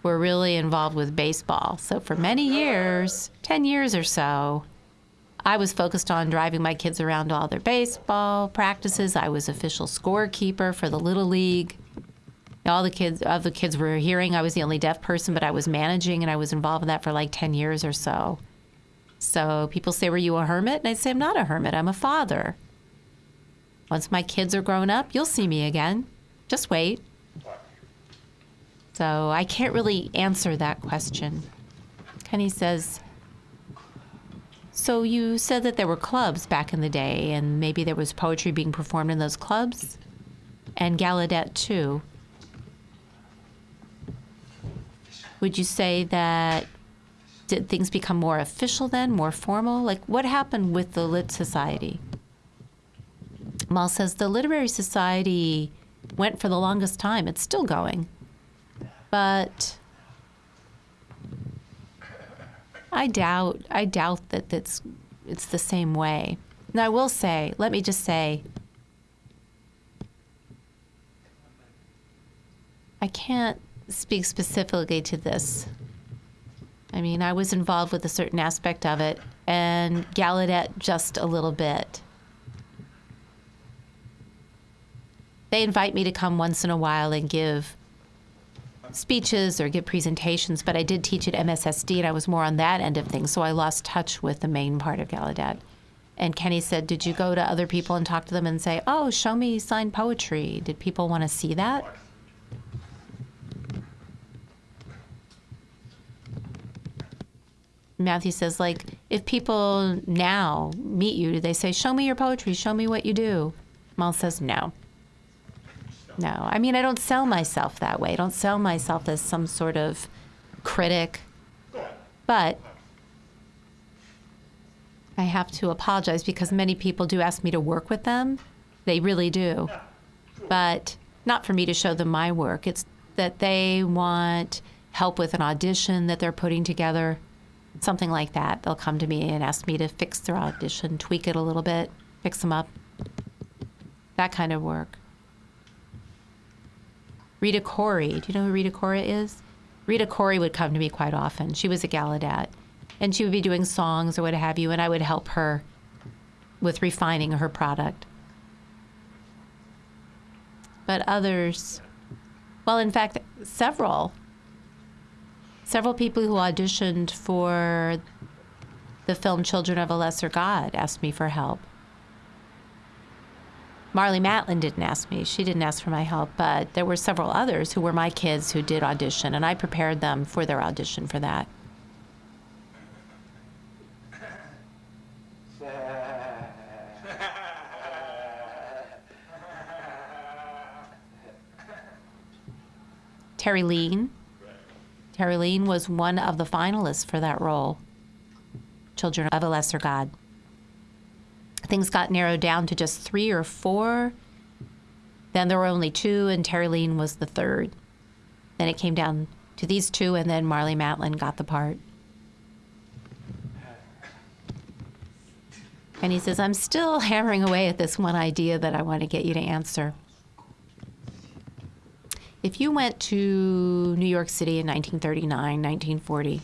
were really involved with baseball. So for many years, 10 years or so, I was focused on driving my kids around to all their baseball practices. I was official scorekeeper for the Little League. All the kids, of the kids were hearing. I was the only deaf person, but I was managing and I was involved in that for like 10 years or so. So people say, Were you a hermit? And I say, I'm not a hermit, I'm a father. Once my kids are grown up, you'll see me again. Just wait. So I can't really answer that question. Kenny says, So you said that there were clubs back in the day, and maybe there was poetry being performed in those clubs? And Gallaudet, too. Would you say that did things become more official then, more formal? Like, what happened with the Lit Society? Mal says the Literary Society went for the longest time. It's still going but I doubt I doubt that it's it's the same way. Now I will say, let me just say I can't speak specifically to this. I mean, I was involved with a certain aspect of it and Gallaudet just a little bit. They invite me to come once in a while and give speeches or give presentations, but I did teach at MSSD and I was more on that end of things, so I lost touch with the main part of Gallaudet. And Kenny said, Did you go to other people and talk to them and say, Oh, show me signed poetry? Did people want to see that? Matthew says, like, if people now meet you, do they say, Show me your poetry, show me what you do? Mal says, No. No, I mean, I don't sell myself that way. I don't sell myself as some sort of critic. But I have to apologize because many people do ask me to work with them. They really do. But not for me to show them my work. It's that they want help with an audition that they're putting together, something like that. They'll come to me and ask me to fix their audition, tweak it a little bit, fix them up. That kind of work. Rita Corey. Do you know who Rita Corey is? Rita Corey would come to me quite often. She was a Gallaudet. And she would be doing songs or what have you, and I would help her with refining her product. But others, well, in fact, several, several people who auditioned for the film Children of a Lesser God asked me for help. Marlee Matlin didn't ask me. She didn't ask for my help, but there were several others who were my kids who did audition, and I prepared them for their audition for that. Terrylene. Terry Lean was one of the finalists for that role, Children of a Lesser God things got narrowed down to just three or four. Then there were only two, and Terrylene was the third. Then it came down to these two, and then Marlee Matlin got the part. And he says, I'm still <laughs> hammering away at this one idea that I want to get you to answer. If you went to New York City in 1939, 1940,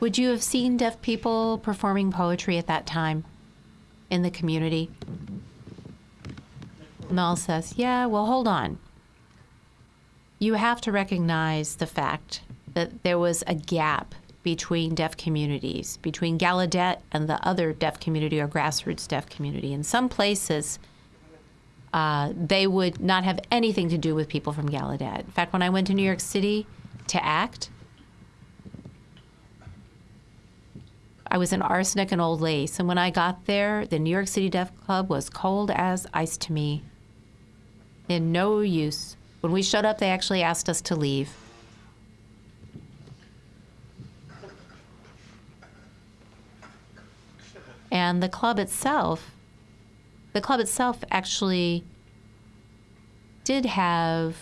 would you have seen deaf people performing poetry at that time? In the community? Mel says, Yeah, well, hold on. you have to recognize the fact that there was a gap between deaf communities, between Gallaudet and the other deaf community or grassroots deaf community. In some places, uh, they would not have anything to do with people from Gallaudet. In fact, when I went to New York City to act, I was in Arsenic and Old Lace, and when I got there, the New York City Deaf Club was cold as ice to me. In no use. When we showed up, they actually asked us to leave. And the club itself, the club itself actually did have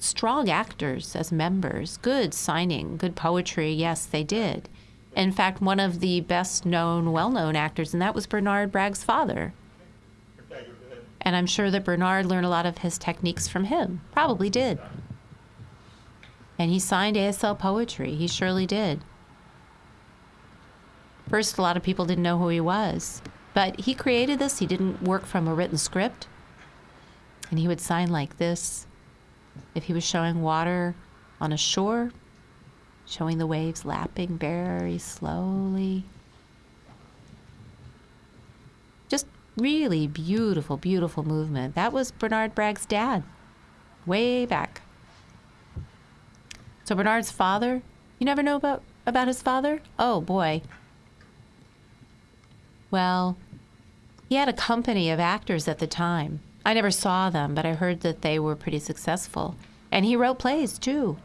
strong actors as members, good signing, good poetry. Yes, they did. In fact, one of the best known, well known actors, and that was Bernard Bragg's father. And I'm sure that Bernard learned a lot of his techniques from him. Probably did. And he signed ASL poetry. He surely did. First, a lot of people didn't know who he was. But he created this. He didn't work from a written script. And he would sign like this. If he was showing water on a shore, showing the waves lapping very slowly. Just really beautiful, beautiful movement. That was Bernard Bragg's dad, way back. So Bernard's father, you never know about, about his father? Oh boy. Well, he had a company of actors at the time. I never saw them, but I heard that they were pretty successful. And he wrote plays too.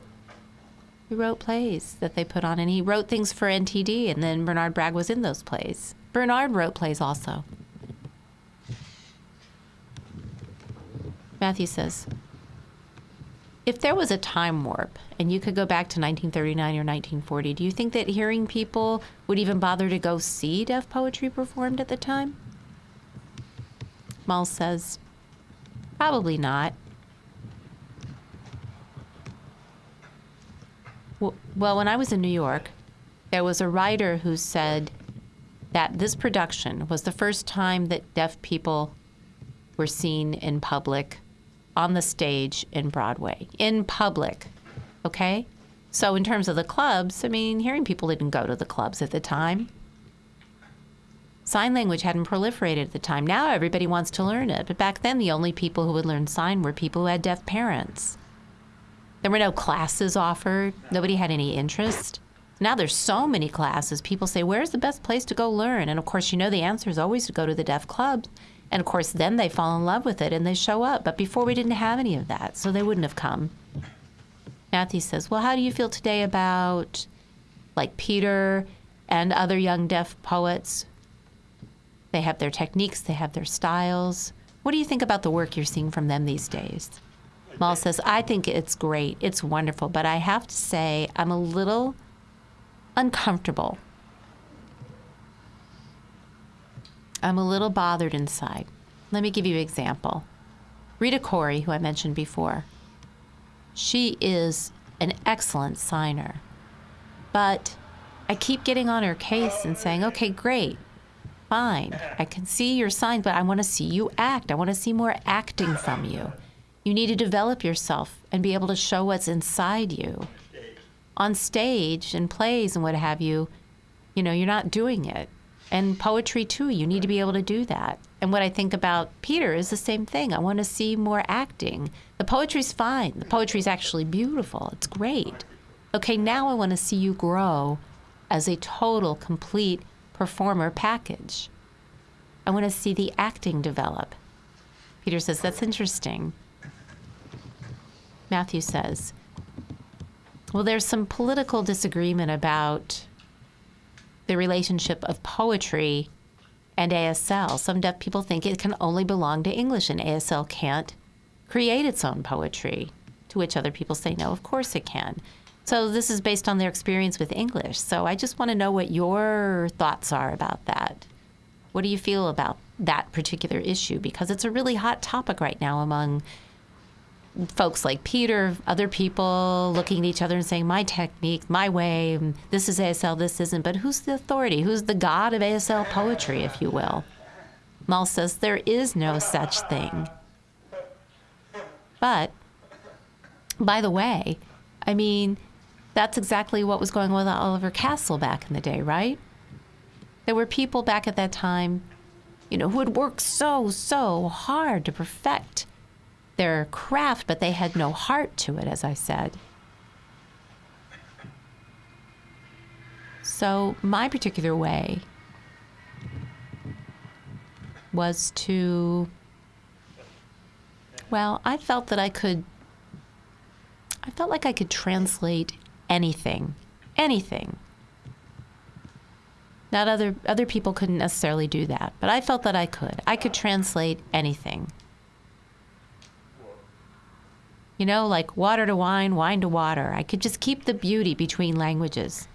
He wrote plays that they put on, and he wrote things for NTD, and then Bernard Bragg was in those plays. Bernard wrote plays also. Matthew says, if there was a time warp and you could go back to 1939 or 1940, do you think that hearing people would even bother to go see deaf poetry performed at the time? Mull says, probably not. Well, when I was in New York, there was a writer who said that this production was the first time that deaf people were seen in public on the stage in Broadway, in public. Okay? So, in terms of the clubs, I mean, hearing people didn't go to the clubs at the time. Sign language hadn't proliferated at the time. Now everybody wants to learn it. But back then, the only people who would learn sign were people who had deaf parents. There were no classes offered, nobody had any interest. Now there's so many classes. People say, Where's the best place to go learn? And of course, you know the answer is always to go to the deaf clubs. And of course, then they fall in love with it and they show up. But before we didn't have any of that, so they wouldn't have come. Matthew says, Well, how do you feel today about like Peter and other young deaf poets? They have their techniques, they have their styles. What do you think about the work you're seeing from them these days? Mull says, I think it's great, it's wonderful, but I have to say, I'm a little uncomfortable I'm a little bothered inside. Let me give you an example. Rita Corey, who I mentioned before, she is an excellent signer. But I keep getting on her case and saying, okay, great, fine. I can see your sign, but I want to see you act. I want to see more acting from you. You need to develop yourself and be able to show what's inside you. On stage and plays and what have you, you know, you're not doing it and poetry too. You need to be able to do that. And what I think about Peter is the same thing. I want to see more acting. The poetry's fine. The poetry's actually beautiful. It's great. Okay, now I want to see you grow as a total, complete performer package. I want to see the acting develop. Peter says, That's interesting. Matthew says, Well, there's some political disagreement about the relationship of poetry and ASL. Some deaf people think it can only belong to English, and ASL can't create its own poetry, to which other people say, no, of course it can. So this is based on their experience with English. So I just want to know what your thoughts are about that. What do you feel about that particular issue? Because it's a really hot topic right now among folks like Peter, other people looking at each other and saying, my technique, my way, this is ASL, this isn't. But who's the authority? Who's the god of ASL poetry, if you will? Mull says, there is no such thing. But By the way, I mean, that's exactly what was going on with Oliver Castle back in the day, right? There were people back at that time, you know, who had worked so, so hard to perfect their craft, but they had no heart to it, as I said. So, my particular way was to, well, I felt that I could, I felt like I could translate anything, anything. Not other other people couldn't necessarily do that, but I felt that I could. I could translate anything. You know, like water to wine, wine to water. I could just keep the beauty between languages.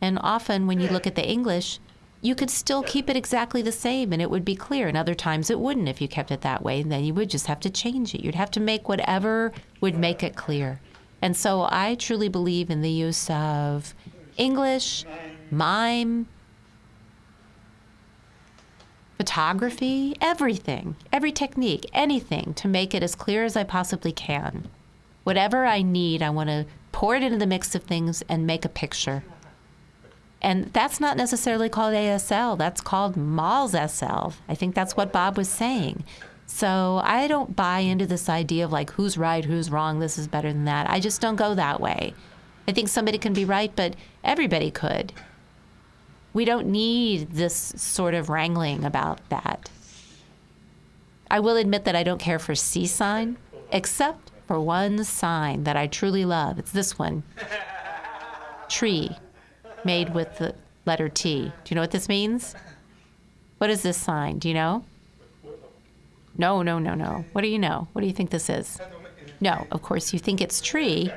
And often when you look at the English, you could still keep it exactly the same and it would be clear. And other times it wouldn't if you kept it that way. And then you would just have to change it. You'd have to make whatever would make it clear. And so I truly believe in the use of English, mime, photography, everything, every technique, anything to make it as clear as I possibly can. Whatever I need, I want to pour it into the mix of things and make a picture. And that's not necessarily called ASL, that's called Mals SL. I think that's what Bob was saying. So I don't buy into this idea of like who's right, who's wrong, this is better than that. I just don't go that way. I think somebody can be right, but everybody could. We don't need this sort of wrangling about that. I will admit that I don't care for SEE sign, except for one sign that I truly love. It's this one tree made with the letter T. Do you know what this means? What is this sign? Do you know? No, no, no, no. What do you know? What do you think this is? No, of course, you think it's tree.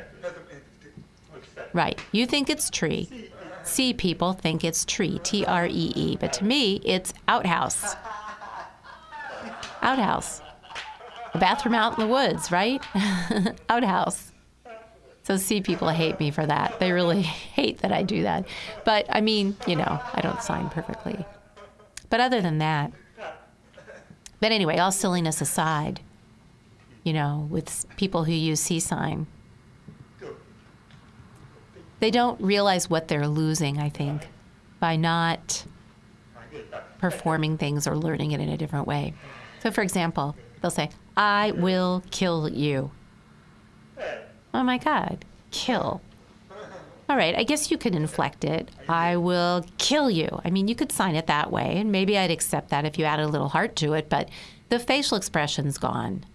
Right. You think it's tree. SEE people think it's tree, T R E E. But to me, it's outhouse. Outhouse. A bathroom out in the woods, right? <laughs> outhouse. So C people hate me for that. They really <laughs> hate that I do that. But I mean, you know, I don't sign perfectly. But other than that, but anyway, all silliness aside, you know, with people who use SEE sign, they don't realize what they're losing, I think, by not performing things or learning it in a different way. So, for example, they'll say, I will kill you. Oh my God, kill. All right, I guess you could inflect it. I will kill you. I mean, you could sign it that way, and maybe I'd accept that if you added a little heart to it, but the facial expression's gone.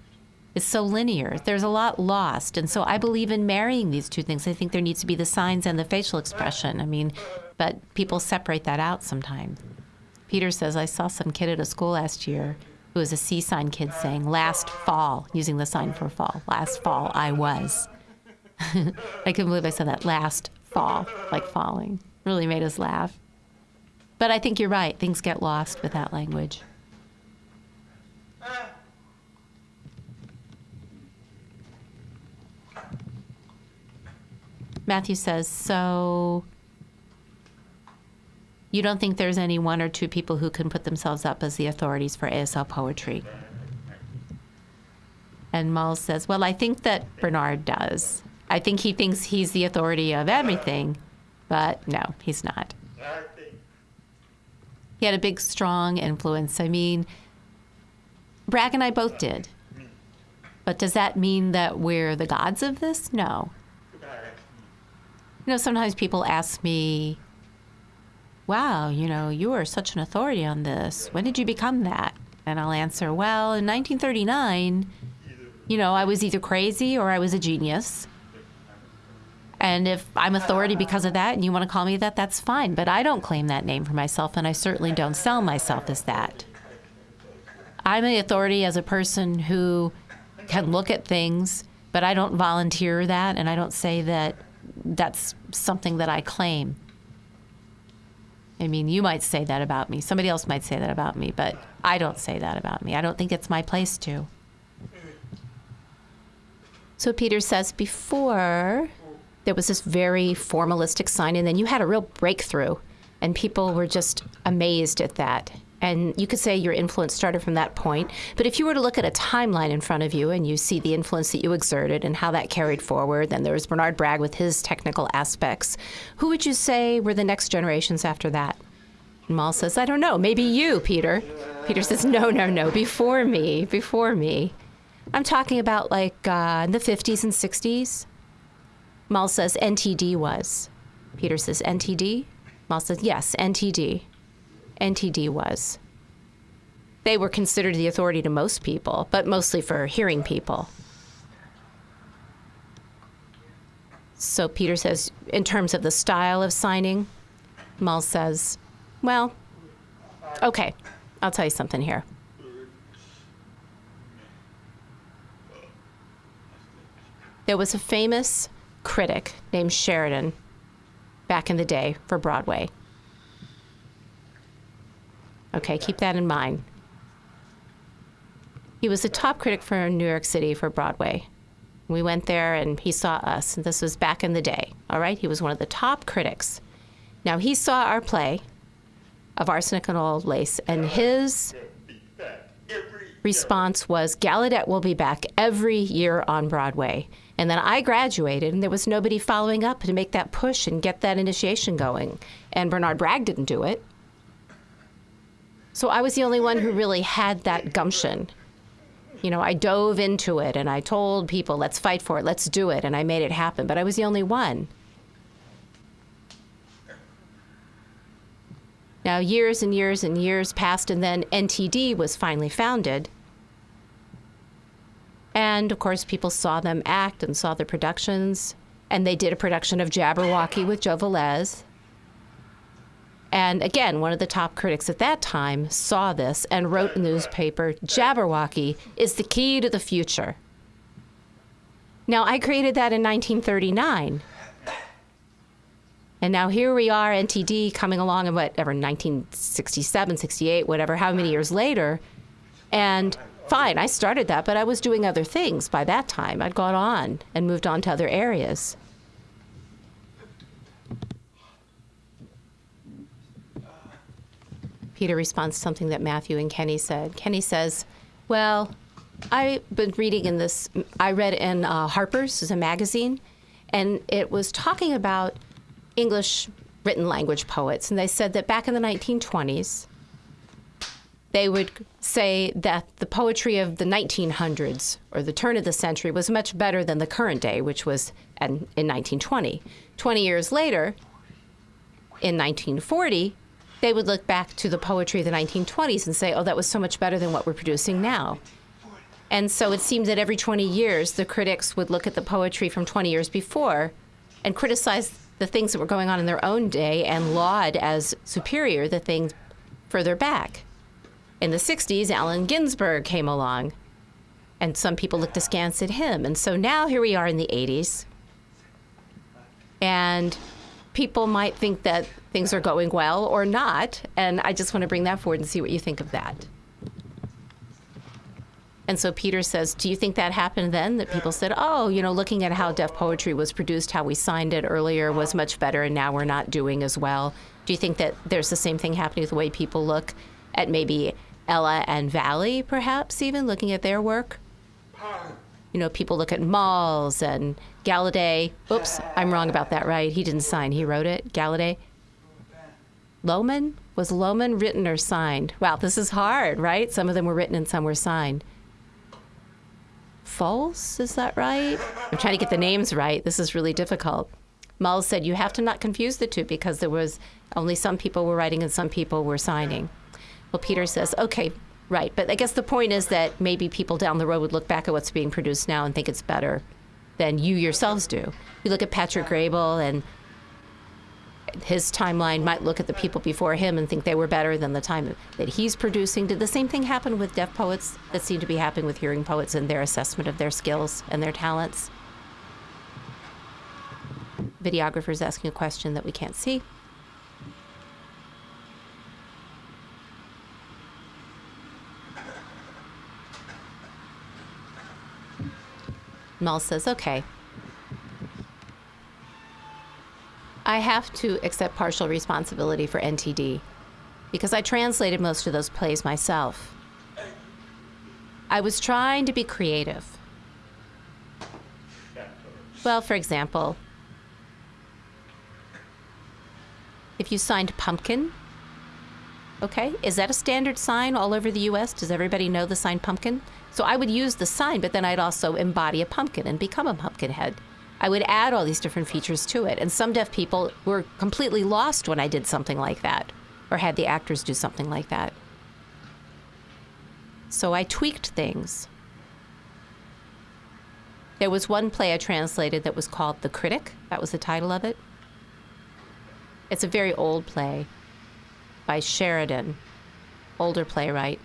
It's so linear. There's a lot lost. And so I believe in marrying these two things. I think there needs to be the signs and the facial expression. I mean, but people separate that out sometimes. Peter says, I saw some kid at a school last year who was a SEE sign kid saying, last fall, using the sign for fall. Last fall, I was. <laughs> I couldn't believe I said that last fall, like falling. Really made us laugh. But I think you're right. Things get lost with that language. Matthew says, so you don't think there's any one or two people who can put themselves up as the authorities for ASL poetry? And Mull says, well, I think that Bernard does. I think he thinks he's the authority of everything, but no, he's not. He had a big, strong influence. I mean, Bragg and I both did. But does that mean that we're the gods of this? No. You know, sometimes people ask me, wow, you know, you are such an authority on this. When did you become that? And I'll answer, well, in 1939, you know, I was either crazy or I was a genius. And if I'm authority because of that and you want to call me that, that's fine. But I don't claim that name for myself, and I certainly don't sell myself as that. I'm an authority as a person who can look at things, but I don't volunteer that, and I don't say that that's something that I claim. I mean, you might say that about me. Somebody else might say that about me, but I don't say that about me. I don't think it's my place to. So Peter says before there was this very formalistic sign, and then you had a real breakthrough, and people were just amazed at that. And you could say your influence started from that point. But if you were to look at a timeline in front of you and you see the influence that you exerted and how that carried forward, then there was Bernard Bragg with his technical aspects. Who would you say were the next generations after that? Mal says, I don't know, maybe you, Peter. Peter says, No, no, no, before me, before me. I'm talking about like uh, in the 50s and 60s. Mal says, NTD was. Peter says, NTD? Mal says, Yes, NTD. NTD was. They were considered the authority to most people, but mostly for hearing people. So Peter says, in terms of the style of signing, Mal says, well, okay, I'll tell you something here. There was a famous critic named Sheridan back in the day for Broadway. Okay, keep that in mind. He was a top critic for New York City for Broadway. We went there and he saw us, and this was back in the day, all right? He was one of the top critics. Now, he saw our play of Arsenic and Old Lace, and his response was Gallaudet will be back every year on Broadway. And then I graduated, and there was nobody following up to make that push and get that initiation going. And Bernard Bragg didn't do it. So I was the only one who really had that gumption. You know, I dove into it and I told people, let's fight for it, let's do it, and I made it happen. But I was the only one. Now, years and years and years passed, and then NTD was finally founded. And of course, people saw them act and saw their productions. And they did a production of Jabberwocky with Joe Velez. And again, one of the top critics at that time saw this and wrote in the newspaper Jabberwocky is the key to the future. Now, I created that in 1939. And now here we are, NTD coming along in whatever, 1967, 68, whatever, how many years later. And fine, I started that, but I was doing other things by that time. I'd gone on and moved on to other areas. Peter responds to something that Matthew and Kenny said. Kenny says, Well, I've been reading in this, I read in uh, Harper's, is a magazine, and it was talking about English written language poets. And they said that back in the 1920s, they would say that the poetry of the 1900s or the turn of the century was much better than the current day, which was in, in 1920. 20 years later, in 1940, they would look back to the poetry of the 1920s and say, oh, that was so much better than what we're producing now. And so it seemed that every 20 years, the critics would look at the poetry from 20 years before and criticize the things that were going on in their own day and laud as superior the things further back. In the 60s, Allen Ginsberg came along, and some people looked askance at him. And so now here we are in the 80s, and people might think that things are going well or not. And I just want to bring that forward and see what you think of that. And so Peter says, Do you think that happened then? That people said, Oh, you know, looking at how deaf poetry was produced, how we signed it earlier was much better, and now we're not doing as well. Do you think that there's the same thing happening with the way people look at maybe Ella and Valli, perhaps even looking at their work? You know, people look at Malls and Gallaudet. Oops, I'm wrong about that, right? He didn't sign, he wrote it. Gallaudet. Lohman? Was Lohman written or signed? Wow, this is hard, right? Some of them were written and some were signed. False, is that right? I'm trying to get the names right. This is really difficult. Mull said you have to not confuse the two because there was only some people were writing and some people were signing. Well, Peter says, okay, right. But I guess the point is that maybe people down the road would look back at what's being produced now and think it's better than you yourselves do. You look at Patrick Graybill and his timeline might look at the people before him and think they were better than the time that he's producing. Did the same thing happen with deaf poets that seemed to be happening with hearing poets in their assessment of their skills and their talents? Videographer's asking a question that we can't see. Mel says, okay, I have to accept partial responsibility for NTD. because I translated most of those plays myself. I was trying to be creative. Well, for example, if you signed pumpkin, okay, is that a standard sign all over the US? Does everybody know the sign pumpkin? So I would use the sign, but then I'd also embody a pumpkin and become a pumpkin head. I would add all these different features to it. And some deaf people were completely lost when I did something like that or had the actors do something like that. So I tweaked things. There was one play I translated that was called The Critic. That was the title of it. It's a very old play by Sheridan, older playwright.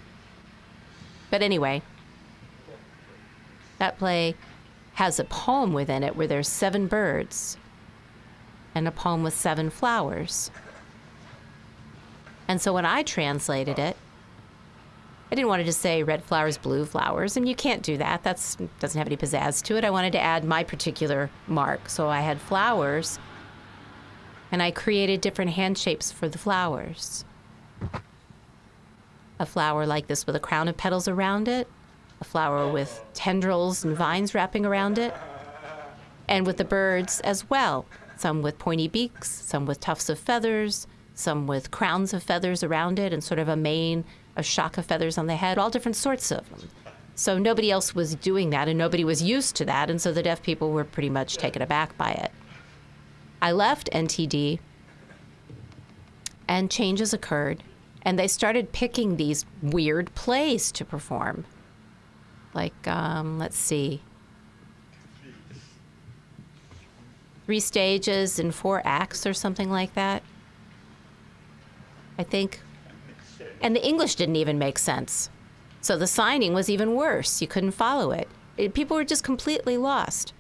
But anyway, that play has a poem within it where there's seven birds and a poem with seven flowers. And so when I translated it, I didn't want to just say red flowers, blue flowers, and you can't do that. That doesn't have any pizzazz to it. I wanted to add my particular mark. So I had flowers, and I created different hand shapes for the flowers. A flower like this with a crown of petals around it, a flower with tendrils and vines wrapping around it, and with the birds as well. Some with pointy beaks, some with tufts of feathers, some with crowns of feathers around it, and sort of a mane a shock of feathers on the head, all different sorts of them. So nobody else was doing that, and nobody was used to that, and so the deaf people were pretty much taken aback by it. I left NTD, and changes occurred, and they started picking these weird plays to perform. Like, um, let's see, three stages and four acts or something like that. I think and the English didn't even make sense. So the signing was even worse. You couldn't follow it. it. People were just completely lost.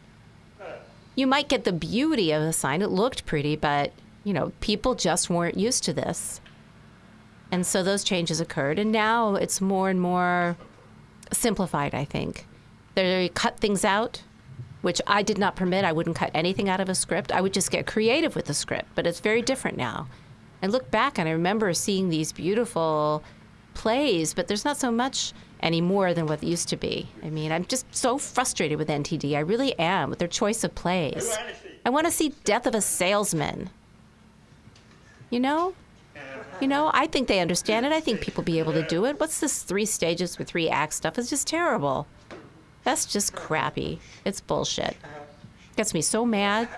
You might get the beauty of the sign. It looked pretty, but, you know, people just weren't used to this. And so those changes occurred. And now it's more and more simplified, I think. They cut things out, which I did not permit. I wouldn't cut anything out of a script. I would just get creative with the script. But it's very different now. I look back and I remember seeing these beautiful plays, but there's not so much anymore than what used to be. I mean, I'm just so frustrated with NTD. I really am with their choice of plays. I want to see Death of a Salesman. You know? You know, I think they understand it. I think people be able to do it. What's this three stages with three acts stuff? It's just terrible. That's just crappy. It's bullshit. Gets me so mad.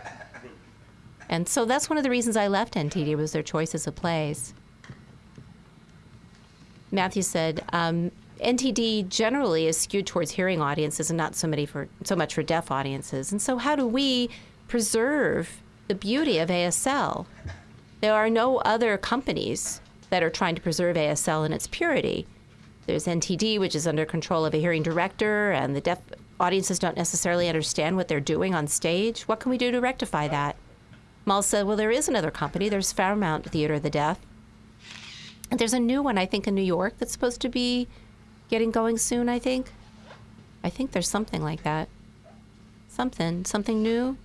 And so that's one of the reasons I left NTD was their choices of plays. Matthew said, um, NTD generally is skewed towards hearing audiences and not so many for so much for deaf audiences. And so how do we preserve the beauty of ASL? There are no other companies that are trying to preserve ASL in its purity. There's NTD, which is under control of a hearing director, and the deaf audiences don't necessarily understand what they're doing on stage. What can we do to rectify that? Mal said, Well, there is another company. There's Fairmount Theater of the Deaf. And there's a new one, I think, in New York that's supposed to be getting going soon, I think. I think there's something like that. Something. Something new.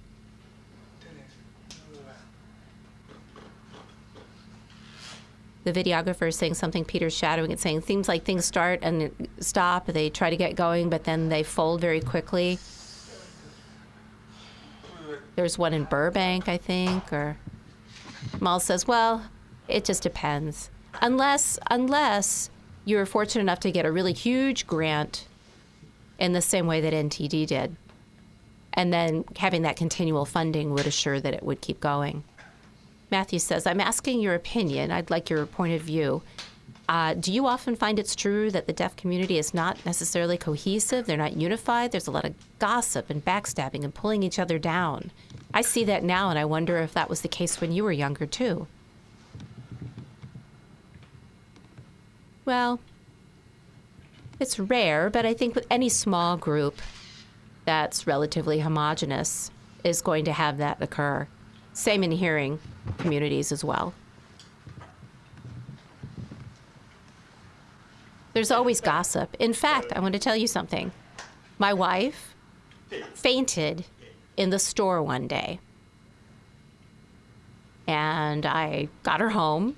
The videographer is saying something, Peter's shadowing it, saying, seems like things start and stop. They try to get going, but then they fold very quickly. There's one in Burbank, I think, or Mal says, well, it just depends. Unless unless you're fortunate enough to get a really huge grant in the same way that NTD did. And then having that continual funding would assure that it would keep going. Matthew says, I'm asking your opinion. I'd like your point of view. Uh, do you often find it's true that the deaf community is not necessarily cohesive? They're not unified? There's a lot of gossip and backstabbing and pulling each other down. I see that now, and I wonder if that was the case when you were younger, too. Well, it's rare, but I think with any small group that's relatively homogenous is going to have that occur. Same in hearing communities as well. There's always gossip. In fact, I want to tell you something. My wife fainted in the store one day. And I got her home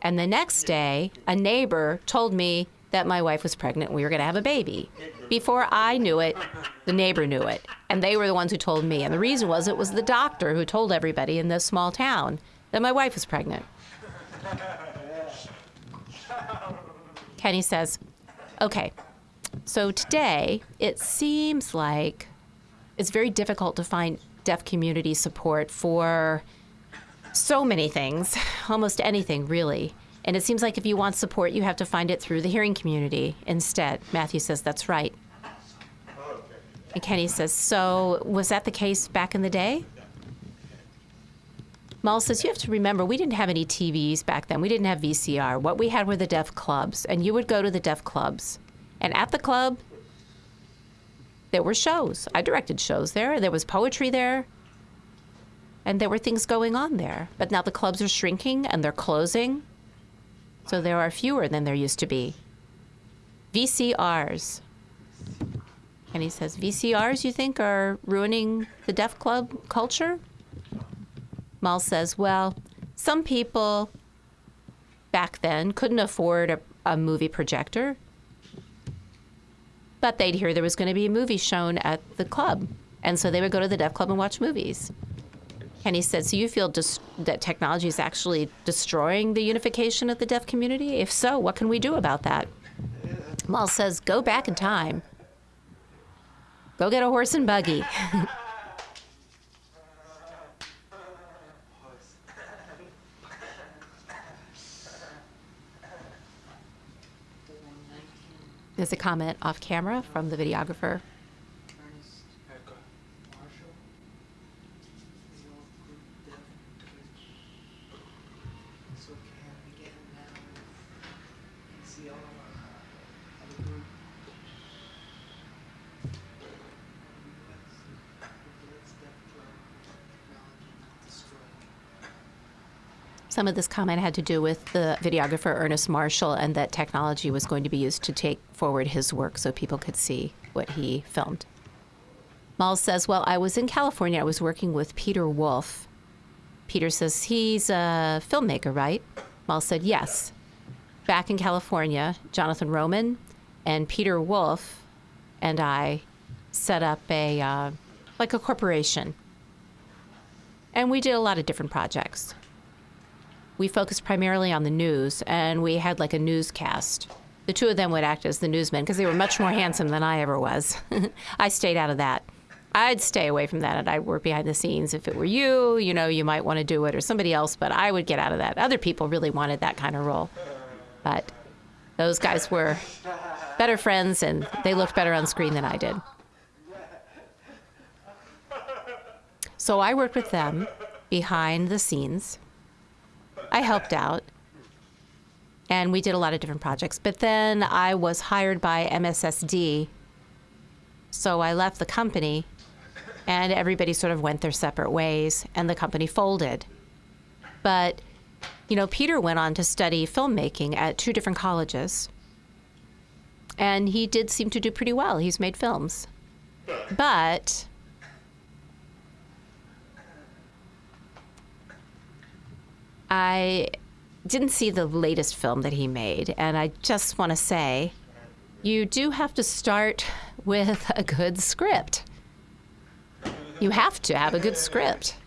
And the next day, a neighbor told me that my wife was pregnant and we were going to have a baby. Before I knew it, the neighbor knew it. And they were the ones who told me. And the reason was it was the doctor who told everybody in this small town that my wife was pregnant. Kenny says, okay, so today it seems like it's very difficult to find deaf community support for so many things, <laughs> almost anything really. And it seems like if you want support, you have to find it through the hearing community instead. Matthew says that's right. And Kenny says, So was that the case back in the day? Mull says, You have to remember, we didn't have any TVs back then. We didn't have VCR. What we had were the deaf clubs. And you would go to the deaf clubs. And at the club, there were shows. I directed shows there. There was poetry there. And there were things going on there. But now the clubs are shrinking and they're closing. So there are fewer than there used to be. VCRs. And he says, VCRs, you think, are ruining the deaf club culture? Mal says, well, some people back then couldn't afford a, a movie projector, but they'd hear there was going to be a movie shown at the club. And so they would go to the deaf club and watch movies. Kenny said, So you feel dis- that technology is actually destroying the unification of the deaf community? If so, what can we do about that? Mull says, Go back in time. Go get a horse and buggy. <laughs> There's a comment off camera from the videographer. Ernest Marshall. The old group Deaf Twitch. So can begin now. You can see all of our other group. Let's Deaf Club technology not destroy. Some of this comment had to do with the videographer Ernest Marshall and that technology was going to be used to take forward his work so people could see what he filmed. Mull says, Well, I was in California. I was working with Peter Wolf. Peter says, He's a filmmaker, right? Mull said, Yes. Back in California, Jonathan Roman and Peter Wolf and I set up a, uh, like a corporation. And we did a lot of different projects we focused primarily on the news, and we had like a newscast. The two of them would act as the newsmen because they were much more handsome than I ever was. <laughs> I stayed out of that. I'd stay away from that and I'd work behind the scenes. If it were you, you know, you might want to do it or somebody else, but I would get out of that. Other people really wanted that kind of role. But those guys were better friends and they looked better on screen than I did. So I worked with them behind the scenes. I helped out. And we did a lot of different projects. But then I was hired by MSSD. So I left the company and everybody sort of went their separate ways and the company folded. But, you know, Peter went on to study filmmaking at two different colleges. And he did seem to do pretty well. He's made films. But I didn't see the latest film that he made, and I just want to say you do have to start with a good script. You have to have a good script.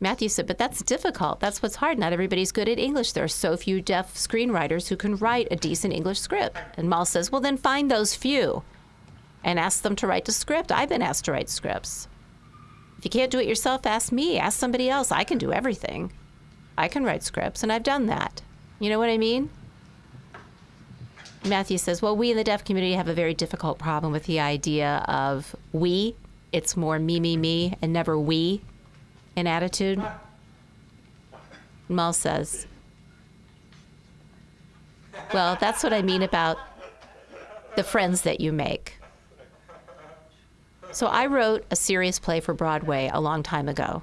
Matthew said, but that's difficult. That's what's hard. Not everybody's good at English. There are so few deaf screenwriters who can write a decent English script. And Mal says, well, then find those few and ask them to write the script. I've been asked to write scripts. If you can't do it yourself, ask me. Ask somebody else. I can do everything. I can write scripts, and I've done that. You know what I mean? Matthew says, Well, we in the deaf community have a very difficult problem with the idea of we. It's more me, me, me, and never we in attitude. Mull says, Well, that's what I mean about the friends that you make. So I wrote a serious play for Broadway a long time ago.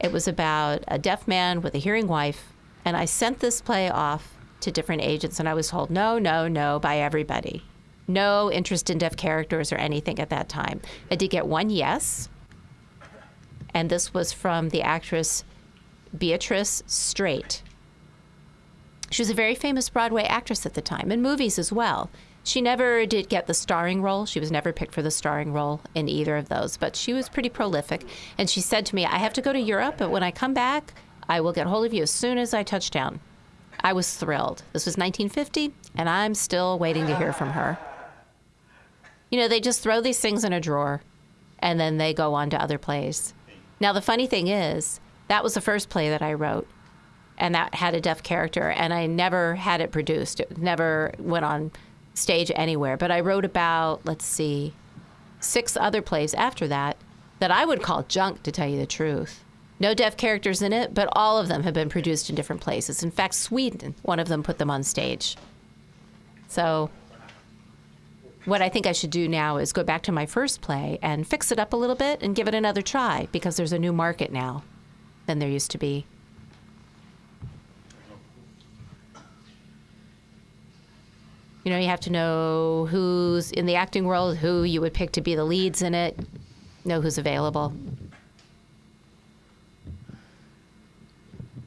It was about a deaf man with a hearing wife, and I sent this play off to different agents, and I was told no, no, no by everybody. No interest in deaf characters or anything at that time. I did get one yes, and this was from the actress Beatrice Straight. She was a very famous Broadway actress at the time, in movies as well. She never did get the starring role. She was never picked for the starring role in either of those, but she was pretty prolific. And she said to me, I have to go to Europe, but when I come back, I will get hold of you as soon as I touch down. I was thrilled. This was 1950, and I'm still waiting to hear from her. You know, they just throw these things in a drawer and then they go on to other plays. Now, the funny thing is, that was the first play that I wrote, and that had a deaf character, and I never had it produced. It never went on stage anywhere. But I wrote about, let's see, six other plays after that that I would call junk, to tell you the truth. No deaf characters in it, but all of them have been produced in different places. In fact, Sweden, one of them put them on stage. So, what I think I should do now is go back to my first play and fix it up a little bit and give it another try because there's a new market now than there used to be. You know, you have to know who's in the acting world, who you would pick to be the leads in it, know who's available.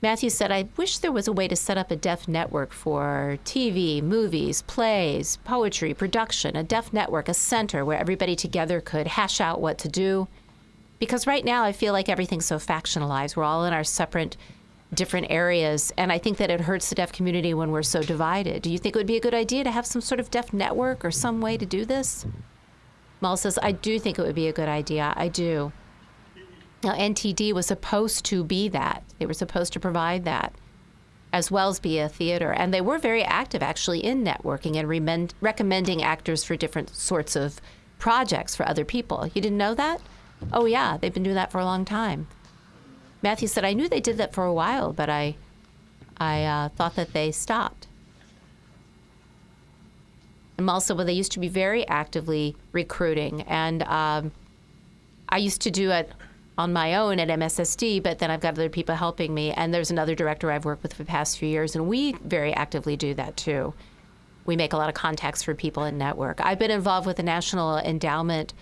Matthew said, I wish there was a way to set up a deaf network for TV, movies, plays, poetry, production, a deaf network, a center where everybody together could hash out what to do. Because right now I feel like everything's so factionalized. We're all in our separate, different areas. And I think that it hurts the deaf community when we're so divided. Do you think it would be a good idea to have some sort of deaf network or some way to do this? Mal says, I do think it would be a good idea. I do. Now, NTD was supposed to be that. They were supposed to provide that, as well as be a theater. And they were very active, actually, in networking and remend- recommending actors for different sorts of projects for other people. You didn't know that? Oh, yeah, they've been doing that for a long time. Matthew said, I knew they did that for a while, but I, I uh, thought that they stopped. And also, well, they used to be very actively recruiting. And um, I used to do it on my own at MSSD, but then I've got other people helping me. And there's another director I've worked with for the past few years, and we very actively do that too. We make a lot of contacts for people in network. I've been involved with the National Endowment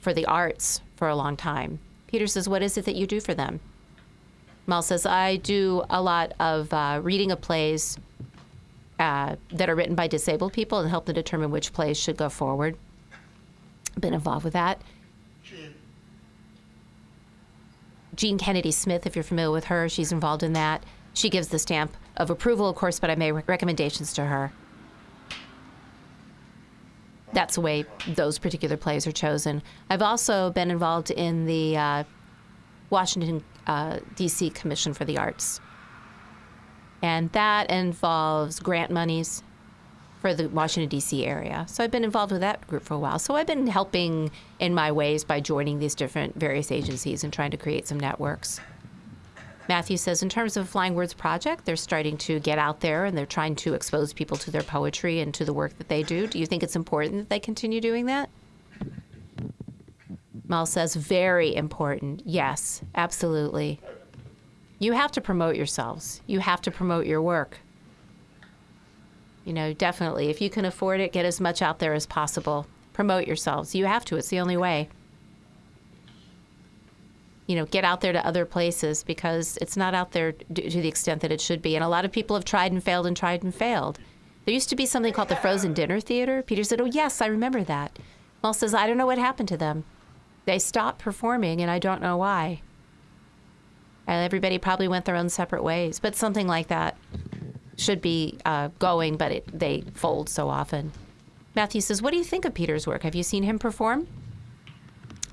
for the Arts for a long time. Peter says, What is it that you do for them? Mal says, I do a lot of uh, reading of plays uh, that are written by disabled people and help them determine which plays should go forward. Been involved with that. Jean Kennedy Smith, if you're familiar with her, she's involved in that. She gives the stamp of approval, of course, but I make recommendations to her. That's the way those particular plays are chosen. I've also been involved in the uh, Washington, uh, D.C. Commission for the Arts. And that involves grant monies for the Washington, D.C. area. So I've been involved with that group for a while. So I've been helping in my ways by joining these different various agencies and trying to create some networks. Matthew says, in terms of Flying Words Project, they're starting to get out there and they're trying to expose people to their poetry and to the work that they do. Do you think it's important that they continue doing that? Mal says, very important. Yes, absolutely. You have to promote yourselves. You have to promote your work you know, definitely. If you can afford it, get as much out there as possible. Promote yourselves. You have to, it's the only way. You know, get out there to other places because it's not out there to the extent that it should be. And a lot of people have tried and failed and tried and failed. There used to be something called the Frozen Dinner Theater. Peter said, Oh, yes, I remember that. Mal says, I don't know what happened to them. They stopped performing, and I don't know why. Everybody probably went their own separate ways, but something like that should be uh, going, but it, they fold so often. Matthew says, What do you think of Peter's work? Have you seen him perform?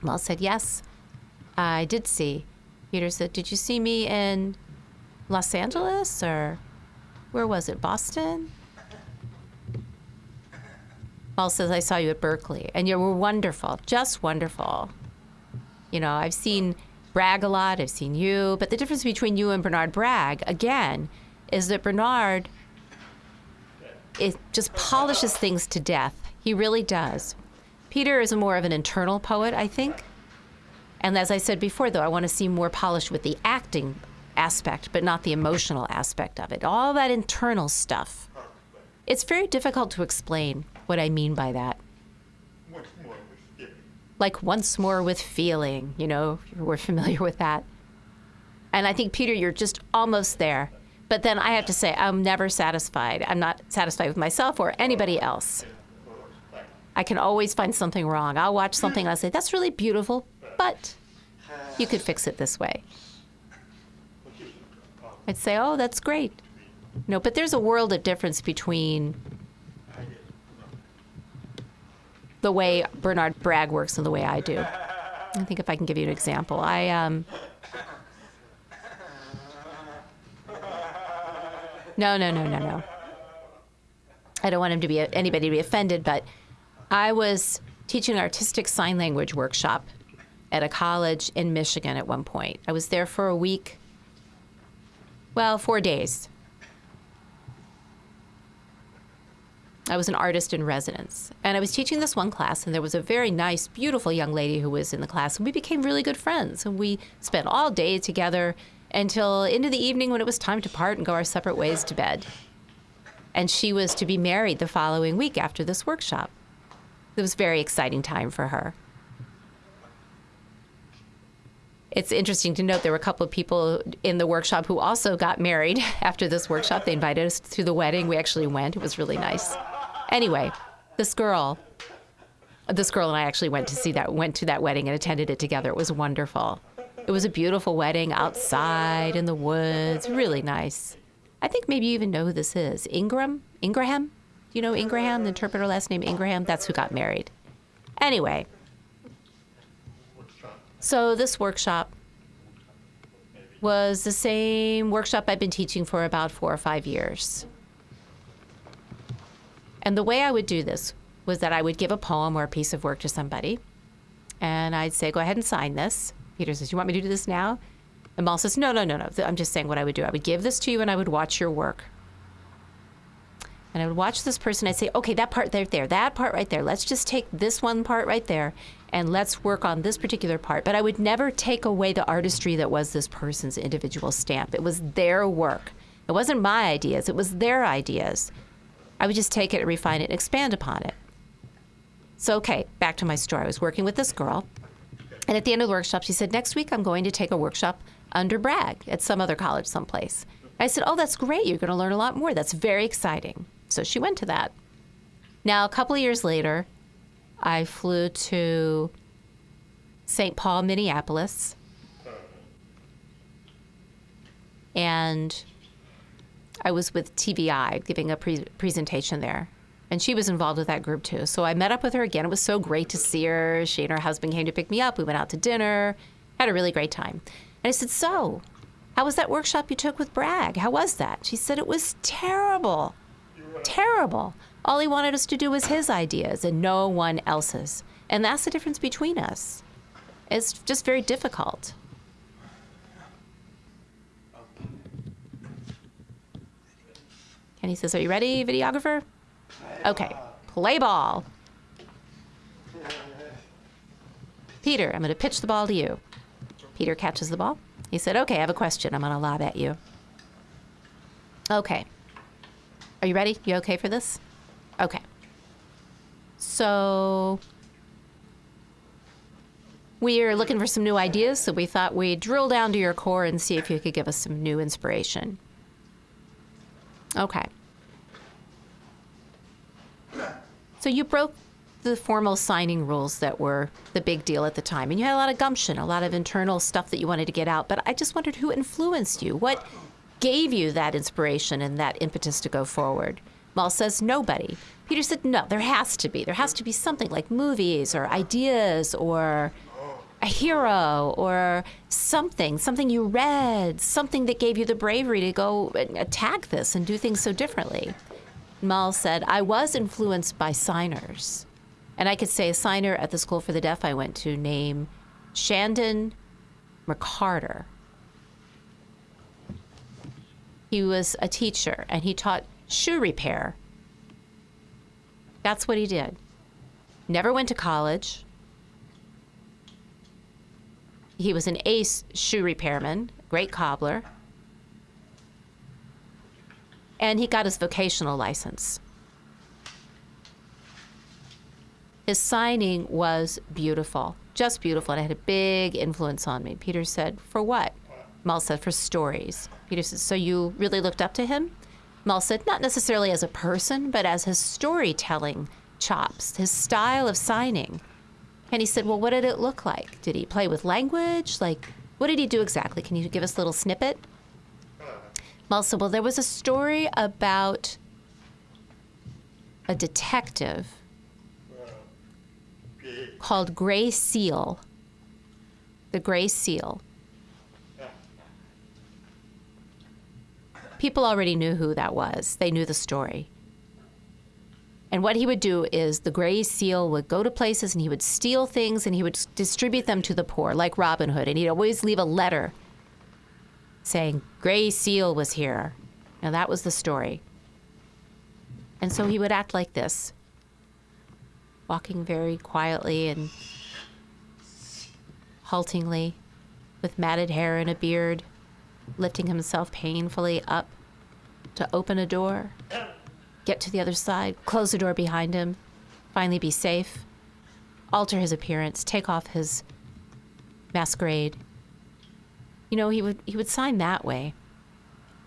Mal said, Yes, I did see. Peter said, Did you see me in Los Angeles or where was it? Boston? Mal says, I saw you at Berkeley and you were wonderful, just wonderful. You know, I've seen Bragg a lot, I've seen you, but the difference between you and Bernard Bragg, again, is that Bernard it just polishes things to death. He really does. Peter is more of an internal poet, I think. And as I said before, though, I want to see more polished with the acting aspect, but not the emotional aspect of it. All that internal stuff. It's very difficult to explain what I mean by that. Like once more with feeling, you know, we're familiar with that. And I think, Peter, you're just almost there. But then I have to say, I'm never satisfied. I'm not satisfied with myself or anybody else. I can always find something wrong. I'll watch something and I'll say, that's really beautiful, but you could fix it this way. I'd say, oh, that's great. No, but there's a world of difference between the way Bernard Bragg works and the way I do. I think if I can give you an example, I um. No, no, no, no, no. I don't want him to be anybody to be offended, but I was teaching an artistic sign language workshop at a college in Michigan at one point. I was there for a week. Well, four days. I was an artist in residence. And I was teaching this one class, and there was a very nice, beautiful young lady who was in the class. And we became really good friends. And we spent all day together until into the evening when it was time to part and go our separate ways to bed. And she was to be married the following week after this workshop. It was a very exciting time for her. It's interesting to note there were a couple of people in the workshop who also got married <laughs> after this workshop. They invited us to the wedding. We actually went. It was really nice. Anyway, this girl, this girl and I actually went to see that, went to that wedding and attended it together. It was wonderful. It was a beautiful wedding outside in the woods, really nice. I think maybe you even know who this is. Ingram? Ingraham? You know Ingraham, the interpreter last name Ingraham? That's who got married. Anyway, so this workshop was the same workshop I've been teaching for about four or five years. And the way I would do this was that I would give a poem or a piece of work to somebody, and I'd say, "Go ahead and sign this." Peter says, "You want me to do this now?" And Mal says, "No, no, no, no. I'm just saying what I would do. I would give this to you, and I would watch your work." And I would watch this person. I'd say, "Okay, that part right there, that part right there. Let's just take this one part right there, and let's work on this particular part." But I would never take away the artistry that was this person's individual stamp. It was their work. It wasn't my ideas. It was their ideas. I would just take it and refine it and expand upon it. So, okay, back to my story. I was working with this girl, and at the end of the workshop, she said, Next week I'm going to take a workshop under Bragg at some other college someplace. I said, Oh, that's great. You're going to learn a lot more. That's very exciting. So she went to that. Now, a couple of years later, I flew to St. Paul, Minneapolis, and I was with TVI giving a pre- presentation there. And she was involved with that group too. So I met up with her again. It was so great to see her. She and her husband came to pick me up. We went out to dinner, had a really great time. And I said, So, how was that workshop you took with Bragg? How was that? She said, It was terrible. Terrible. All he wanted us to do was his ideas and no one else's. And that's the difference between us. It's just very difficult. Kenny says, Are you ready, videographer? Okay, play ball. Peter, I'm going to pitch the ball to you. Peter catches the ball. He said, Okay, I have a question I'm going to lob at you. Okay. Are you ready? You okay for this? Okay. So, we're looking for some new ideas, so we thought we'd drill down to your core and see if you could give us some new inspiration. Okay. So you broke the formal signing rules that were the big deal at the time, and you had a lot of gumption, a lot of internal stuff that you wanted to get out. But I just wondered who influenced you? What gave you that inspiration and that impetus to go forward? Mal says nobody. Peter said, no, there has to be. There has to be something like movies or ideas or a hero or something, something you read, something that gave you the bravery to go and attack this and do things so differently. Mal said, I was influenced by signers. And I could say a signer at the school for the deaf I went to named Shandon McCarter. He was a teacher and he taught shoe repair. That's what he did. Never went to college, he was an ace shoe repairman, great cobbler, and he got his vocational license. His signing was beautiful, just beautiful, and it had a big influence on me. Peter said, For what? Mal said, for stories. Peter said, so you really looked up to him? Mal said, not necessarily as a person, but as his storytelling chops, his style of signing. And he said, well, what did it look like? Did he play with language? Like, what did he do exactly? Can you give us a little snippet? Mal said, well, there was a story about a detective called Gray Seal. The Gray Seal. People already knew who that was, they knew the story. And what he would do is the Gray Seal would go to places and he would steal things and he would distribute them to the poor, like Robin Hood. And he'd always leave a letter saying, Gray Seal was here. Now that was the story. And so he would act like this, walking very quietly and haltingly, with matted hair and a beard, lifting himself painfully up to open a door, get to the other side, close the door behind him, finally be safe, alter his appearance, take off his masquerade. You know, he would he would sign that way.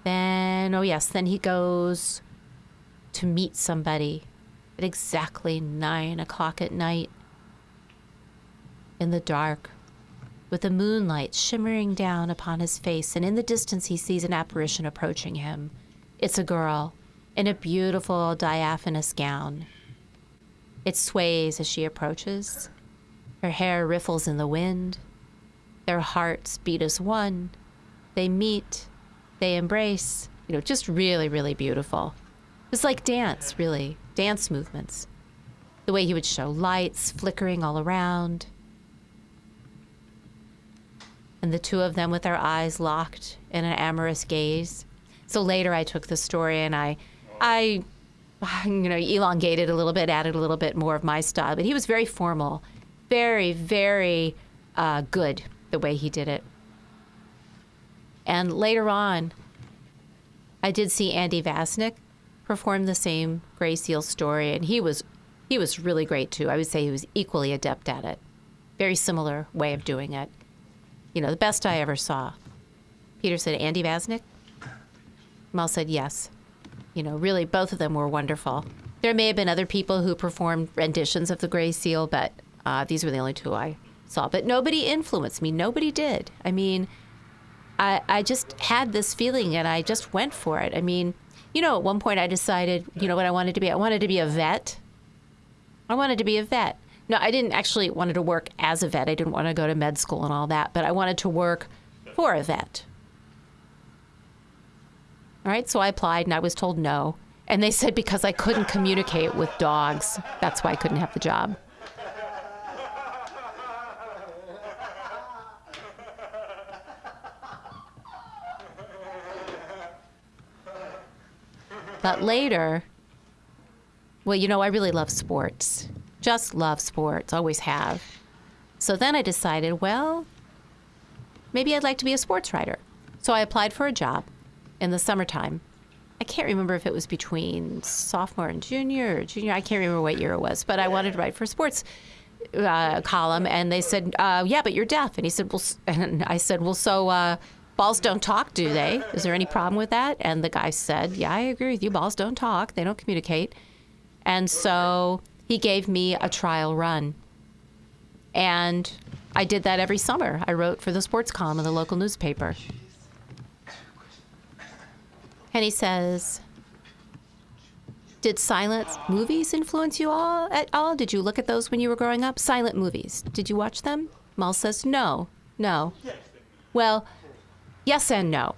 Then oh yes, then he goes to meet somebody at exactly nine o'clock at night in the dark with the moonlight shimmering down upon his face, and in the distance he sees an apparition approaching him. It's a girl in a beautiful diaphanous gown. It sways as she approaches. Her hair riffles in the wind. Their hearts beat as one. They meet. They embrace. You know, just really, really beautiful. It's like dance, really, dance movements. The way he would show lights flickering all around. And the two of them with their eyes locked in an amorous gaze. So later I took the story and I, I, <sighs> you know, elongated a little bit, added a little bit more of my style. But he was very formal, very, very uh, good the way he did it. And later on, I did see Andy Vasnick perform the same Gray Seal story, and he was he was really great too. I would say he was equally adept at it. Very similar way of doing it. You know, the best I ever saw. Peter said, Andy Vasnick? Mal said, yes. You know, really, both of them were wonderful. There may have been other people who performed renditions of the Gray Seal, but uh, these were the only two I saw. But nobody influenced me. Nobody did. I mean, I, I just had this feeling and I just went for it. I mean, you know, at one point I decided, you know what I wanted to be? I wanted to be a vet. I wanted to be a vet. No, I didn't actually wanted to work as a vet. I didn't want to go to med school and all that, but I wanted to work for a vet. All right, so I applied and I was told no. And they said because I couldn't communicate with dogs, that's why I couldn't have the job. But later, well, you know, I really love sports. Just love sports, always have. So then I decided, well, maybe I'd like to be a sports writer. So I applied for a job in the summertime. I can't remember if it was between sophomore and junior or junior. I can't remember what year it was, but I wanted to write for a sports uh, column, and they said, uh, "Yeah, but you're deaf." And he said, "Well," <laughs> and I said, "Well, so uh, balls don't talk, do they? Is there any problem with that?" And the guy said, "Yeah, I agree with you. Balls don't talk. They don't communicate." And so he gave me a trial run, and I did that every summer. I wrote for the sports column of the local newspaper. And he says, Did silent movies influence you all at all? Did you look at those when you were growing up? Silent movies. Did you watch them? Mal says, No, no. Well, yes and no.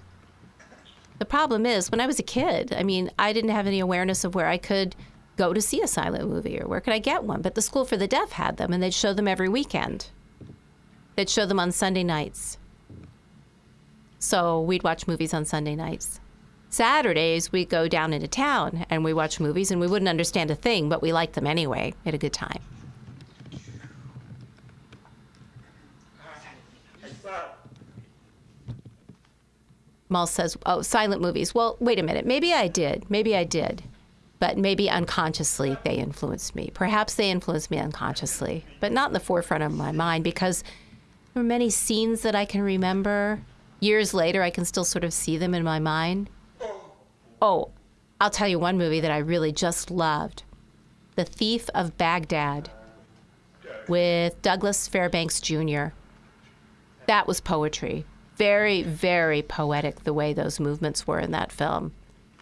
The problem is, when I was a kid, I mean, I didn't have any awareness of where I could go to see a silent movie or where could I get one. But the School for the Deaf had them, and they'd show them every weekend. They'd show them on Sunday nights. So we'd watch movies on Sunday nights. Saturdays, we go down into town and we watch movies, and we wouldn't understand a thing, but we liked them anyway. We had a good time. Mal says, "Oh, silent movies." Well, wait a minute. Maybe I did. Maybe I did, but maybe unconsciously they influenced me. Perhaps they influenced me unconsciously, but not in the forefront of my mind because there were many scenes that I can remember years later, I can still sort of see them in my mind. Oh, I'll tell you one movie that I really just loved The Thief of Baghdad with Douglas Fairbanks Jr. That was poetry. Very, very poetic the way those movements were in that film.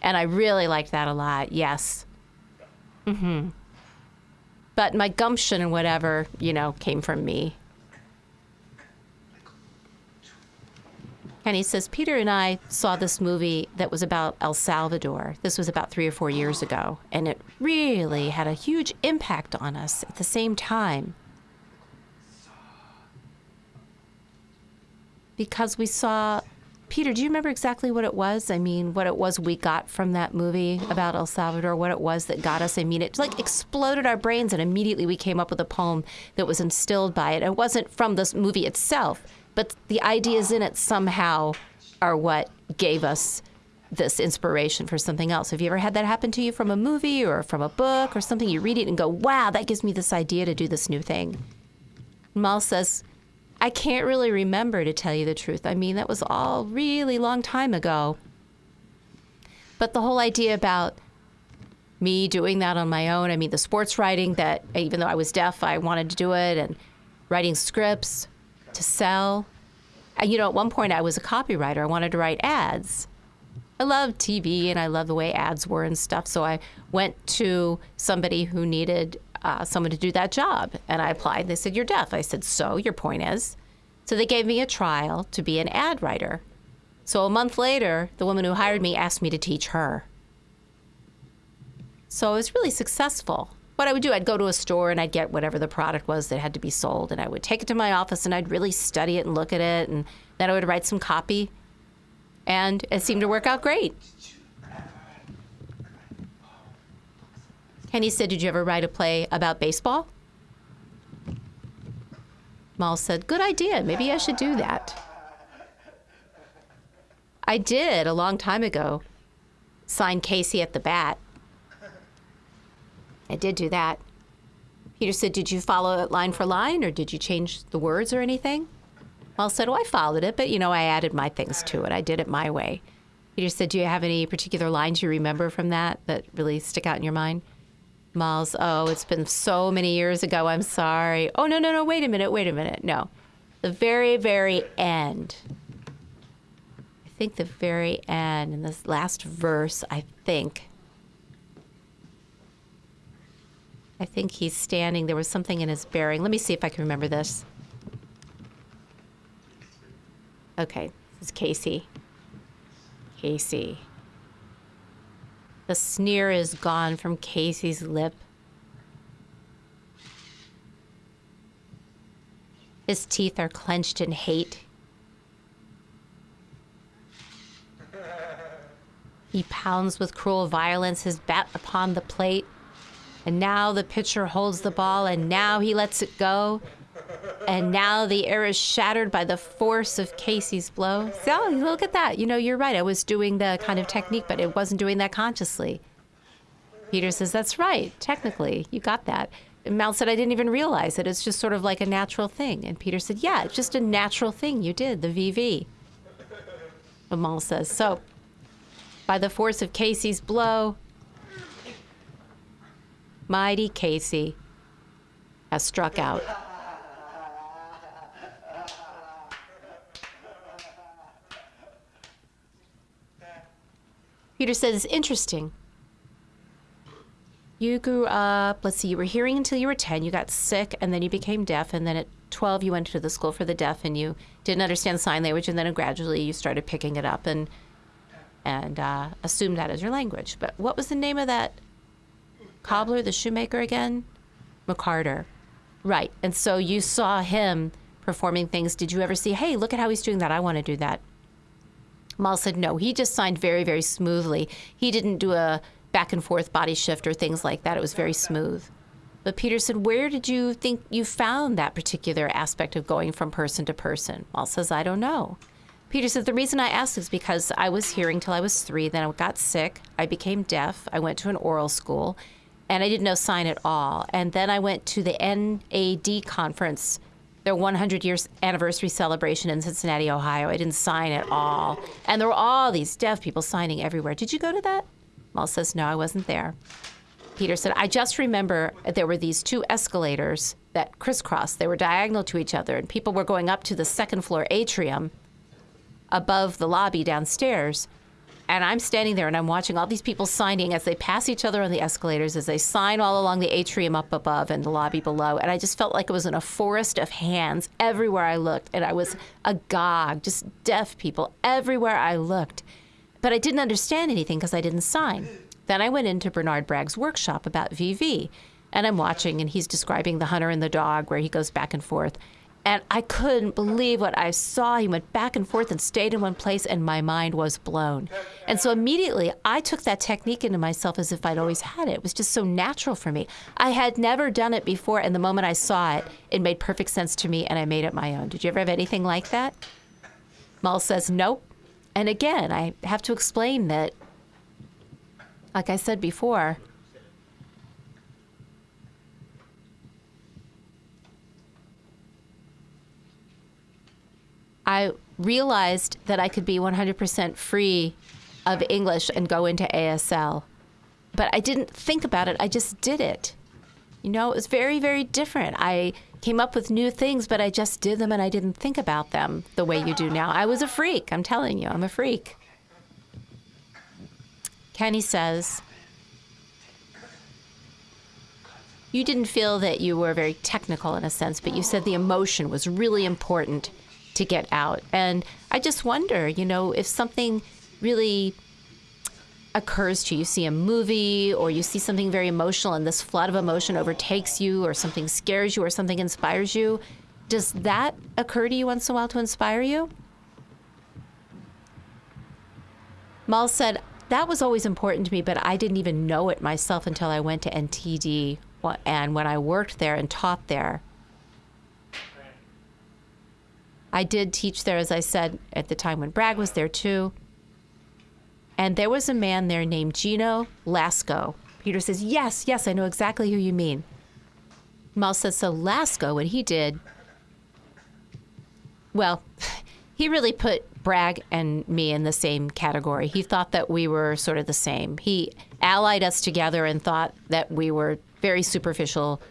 And I really liked that a lot, yes. Mm-hmm. But my gumption and whatever, you know, came from me. And he says, Peter and I saw this movie that was about El Salvador. This was about three or four years ago. And it really had a huge impact on us at the same time. Because we saw, Peter, do you remember exactly what it was? I mean, what it was we got from that movie about El Salvador, what it was that got us? I mean, it like exploded our brains, and immediately we came up with a poem that was instilled by it. It wasn't from this movie itself but the ideas in it somehow are what gave us this inspiration for something else. Have you ever had that happen to you from a movie or from a book or something? You read it and go, wow, that gives me this idea to do this new thing. Mal says, I can't really remember to tell you the truth. I mean, that was all really long time ago. But the whole idea about me doing that on my own, I mean, the sports writing that even though I was deaf, I wanted to do it, and writing scripts, to sell. And, you know, at one point I was a copywriter. I wanted to write ads. I love TV and I love the way ads were and stuff. So I went to somebody who needed uh, someone to do that job. And I applied. They said, You're deaf. I said, So your point is? So they gave me a trial to be an ad writer. So a month later, the woman who hired me asked me to teach her. So I was really successful what I would do, I'd go to a store and I'd get whatever the product was that had to be sold, and I would take it to my office and I'd really study it and look at it, and then I would write some copy, and it seemed to work out great. Kenny said, Did you ever write a play about baseball? Mal said, Good idea. Maybe I should do that. I did a long time ago. Signed Casey at the bat. I did do that. Peter said, Did you follow it line for line or did you change the words or anything? Mal said, Oh, I followed it, but you know, I added my things to it. I did it my way. Peter said, Do you have any particular lines you remember from that that really stick out in your mind? Mal's, Oh, it's been so many years ago. I'm sorry. Oh, no, no, no. Wait a minute. Wait a minute. No. The very, very end. I think the very end, in this last verse, I think I think he's standing. There was something in his bearing. Let me see if I can remember this. Okay, this is Casey. Casey. The sneer is gone from Casey's lip. His teeth are clenched in hate. He pounds with cruel violence his bat upon the plate. And now the pitcher holds the ball, and now he lets it go. And now the air is shattered by the force of Casey's blow. So look at that. You know, you're right. I was doing the kind of technique, but it wasn't doing that consciously. Peter says, That's right. Technically, you got that. And Mal said, I didn't even realize it. It's just sort of like a natural thing. And Peter said, Yeah, it's just a natural thing you did, the VV. But Mal says, So, by the force of Casey's blow, mighty Casey has struck out. Peter says, It's interesting. You grew up, let's see, you were hearing until you were 10, you got sick, and then you became deaf, and then at 12 you went to the school for the deaf and you didn't understand sign language, and then gradually you started picking it up and, and uh, assumed that as your language. But what was the name of that cobbler, the shoemaker again? McCarter. Right. And so you saw him performing things. Did you ever see, hey, look at how he's doing that? I want to do that. Mal said, no, he just signed very, very smoothly. He didn't do a back and forth body shift or things like that. It was very smooth. But Peter said, where did you think you found that particular aspect of going from person to person? Mal says, I don't know. Peter says, the reason I asked is because I was hearing till I was three, then I got sick, I became deaf, I went to an oral school, and I didn't know sign at all. And then I went to the NAD conference their 100 years anniversary celebration in Cincinnati, Ohio. I didn't sign at all. And there were all these deaf people signing everywhere. Did you go to that? Mal says, No, I wasn't there. Peter said, I just remember there were these two escalators that crisscrossed. They were diagonal to each other, and people were going up to the second floor atrium above the lobby downstairs. And I'm standing there and I'm watching all these people signing as they pass each other on the escalators, as they sign all along the atrium up above and the lobby below. And I just felt like it was in a forest of hands everywhere I looked. And I was agog, just deaf people everywhere I looked. But I didn't understand anything because I didn't sign. Then I went into Bernard Bragg's workshop about VV. And I'm watching, and he's describing the hunter and the dog, where he goes back and forth. And I couldn't believe what I saw. He went back and forth and stayed in one place, and my mind was blown. And so immediately I took that technique into myself as if I'd always had it. It was just so natural for me. I had never done it before, and the moment I saw it, it made perfect sense to me, and I made it my own. Did you ever have anything like that? Mal says, nope. And again, I have to explain that, like I said before, I realized that I could be 100% free of English and go into ASL. But I didn't think about it, I just did it. You know, it was very, very different. I came up with new things, but I just did them and I didn't think about them the way you do now. I was a freak, I'm telling you, I'm a freak. Kenny says, You didn't feel that you were very technical in a sense, but you said the emotion was really important to get out. And I just wonder, you know, if something really occurs to you, you see a movie or you see something very emotional and this flood of emotion overtakes you or something scares you or something inspires you, does that occur to you once in a while to inspire you? Mal said, that was always important to me, but I didn't even know it myself until I went to NTD and when I worked there and taught there. I did teach there, as I said, at the time when Bragg was there too. And there was a man there named Gino Lasko. Peter says, Yes, yes, I know exactly who you mean. Mal says, So Lasko, what he did, well, <laughs> he really put Bragg and me in the same category. He thought that we were sort of the same. He allied us together and thought that we were very superficial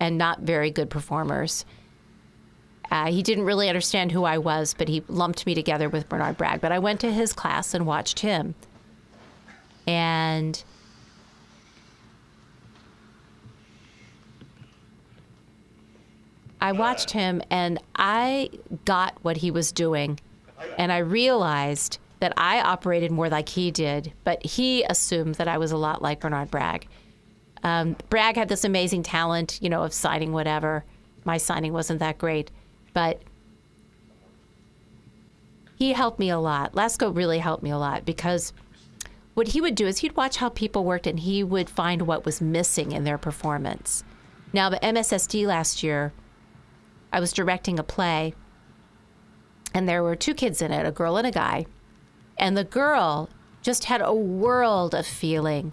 and not very good performers. Uh, he didn't really understand who I was, but he lumped me together with Bernard Bragg. But I went to his class and watched him. And I watched him and I got what he was doing. And I realized that I operated more like he did, but he assumed that I was a lot like Bernard Bragg. Um, Bragg had this amazing talent, you know, of signing whatever. My signing wasn't that great but he helped me a lot. Lasko really helped me a lot because what he would do is he'd watch how people worked and he would find what was missing in their performance. Now, the MSSD last year, I was directing a play and there were two kids in it, a girl and a guy. And the girl just had a world of feeling,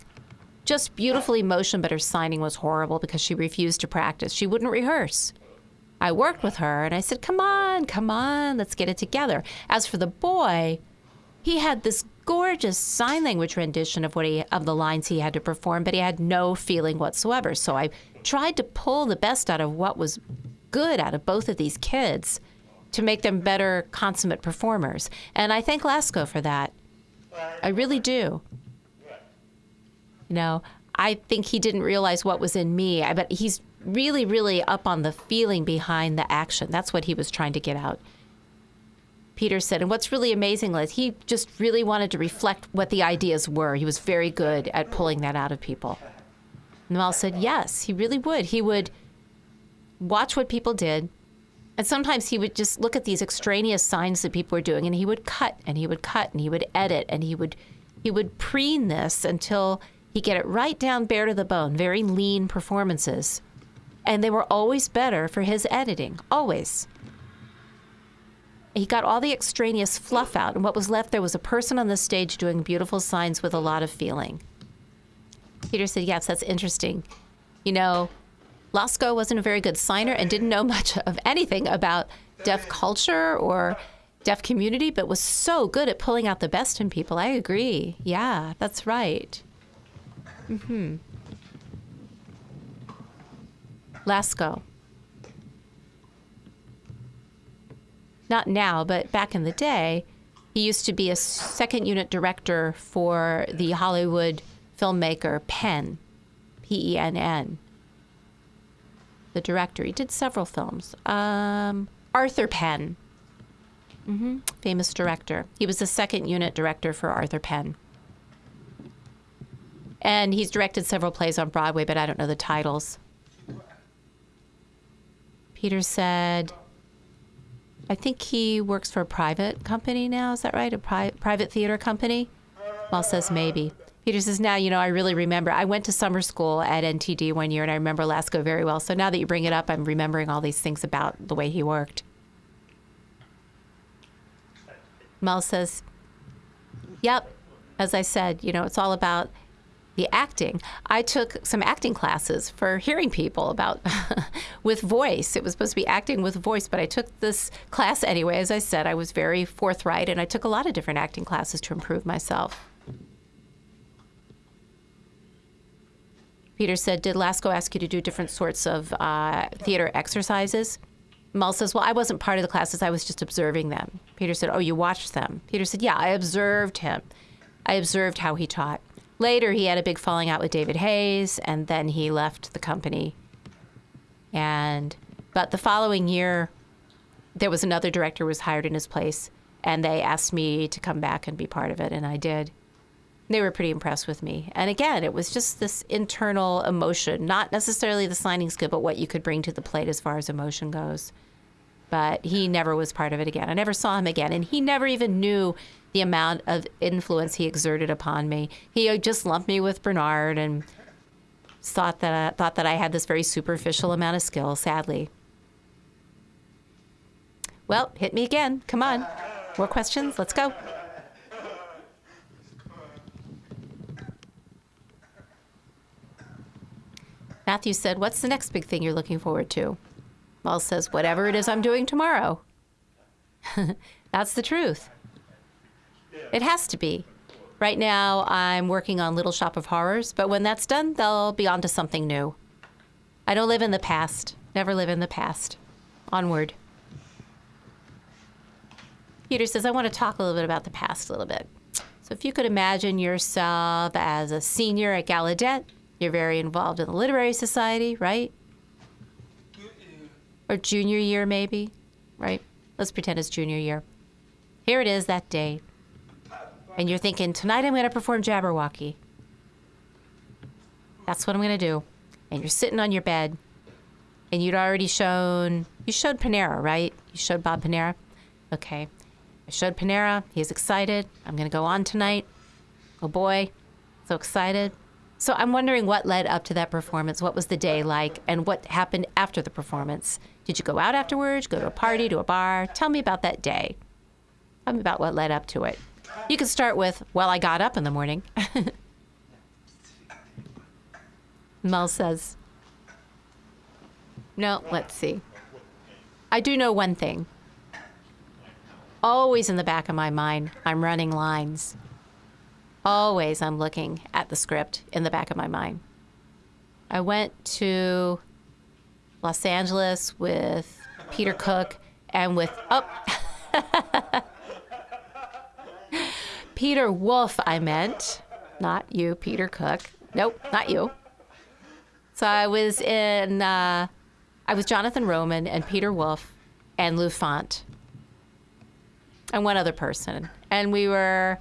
just beautiful emotion, but her signing was horrible because she refused to practice. She wouldn't rehearse. I worked with her and I said, Come on, come on, let's get it together. As for the boy, he had this gorgeous sign language rendition of what he of the lines he had to perform, but he had no feeling whatsoever. So I tried to pull the best out of what was good out of both of these kids to make them better consummate performers. And I thank Lasko for that. I really do. You know, I think he didn't realize what was in me, I but he's really, really up on the feeling behind the action. That's what he was trying to get out. Peter said, and what's really amazing is he just really wanted to reflect what the ideas were. He was very good at pulling that out of people. Mal said, yes, he really would. He would watch what people did, and sometimes he would just look at these extraneous signs that people were doing, and he would cut and he would cut and he would edit and he would he would preen this until he get it right down bare to the bone. Very lean performances and they were always better for his editing, always. He got all the extraneous fluff out, and what was left there was a person on the stage doing beautiful signs with a lot of feeling. Peter said, Yes, that's interesting. You know, Lasko wasn't a very good signer and didn't know <laughs> much of anything about deaf culture or deaf community, but was so good at pulling out the best in people. I agree. Yeah, that's right. Mm-hmm. Lasko. Not now, but back in the day, he used to be a second unit director for the Hollywood filmmaker Penn, P E N N. The director. He did several films. Um, Arthur Penn, hmm famous director. He was the second unit director for Arthur Penn. And he's directed several plays on Broadway, but I don't know the titles. Peter said, I think he works for a private company now. Is that right? A pri- private theater company? Mal says maybe. Peter says, now, you know, I really remember. I went to summer school at NTD one year and I remember Lasko very well. So now that you bring it up, I'm remembering all these things about the way he worked. Mel says, yep. As I said, you know, it's all about the acting. I took some acting classes for hearing people about <laughs> with voice. It was supposed to be acting with voice, but I took this class anyway. As I said, I was very forthright and I took a lot of different acting classes to improve myself. Peter said, Did Lasko ask you to do different sorts of uh, theater exercises? Mel says, Well, I wasn't part of the classes, I was just observing them. Peter said, Oh, you watched them? Peter said, Yeah, I observed him. I observed how he taught. Later, he had a big falling out with David Hays, and then he left the company. And, but the following year, there was another director was hired in his place, and they asked me to come back and be part of it, and I did. They were pretty impressed with me. And again, it was just this internal emotion, not necessarily the signing skill, but what you could bring to the plate as far as emotion goes. But he never was part of it again. I never saw him again. And he never even knew the amount of influence he exerted upon me. He uh, just lumped me with Bernard and thought that I, thought that I had this very superficial amount of skill, sadly. Well, hit me again. Come on. More questions? Let's go. Matthew said, What's the next big thing you're looking forward to? Mal says, Whatever it is I'm doing tomorrow. <laughs> That's the truth. It has to be. Right now, I'm working on Little Shop of Horrors, but when that's done, they'll be on to something new. I don't live in the past, never live in the past. Onward. Peter says, I want to talk a little bit about the past a little bit. So, if you could imagine yourself as a senior at Gallaudet, you're very involved in the Literary Society, right? Or junior year, maybe, right? Let's pretend it's junior year. Here it is that day. And you're thinking, tonight I'm going to perform Jabberwocky. That's what I'm going to do. And you're sitting on your bed, and you'd already shown, you showed Panara, right? You showed Bob Panara? Okay. I showed Panara. He's excited. I'm going to go on tonight. Oh boy, so excited. So I'm wondering what led up to that performance. What was the day like, and what happened after the performance? Did you go out afterwards? Go to a party, to a bar? Tell me about that day. Tell me about what led up to it. You could start with, well, I got up in the morning. <laughs> Mel says, no, let's see. I do know one thing. Always in the back of my mind, I'm running lines. Always I'm looking at the script in the back of my mind. I went to Los Angeles with Peter Cook and with, oh, <laughs> Peter Wolf, I meant. Not you, Peter Cook. Nope, not you. So I was in, uh, I was Jonathan Roman and Peter Wolf and Lou Fant and one other person. And we were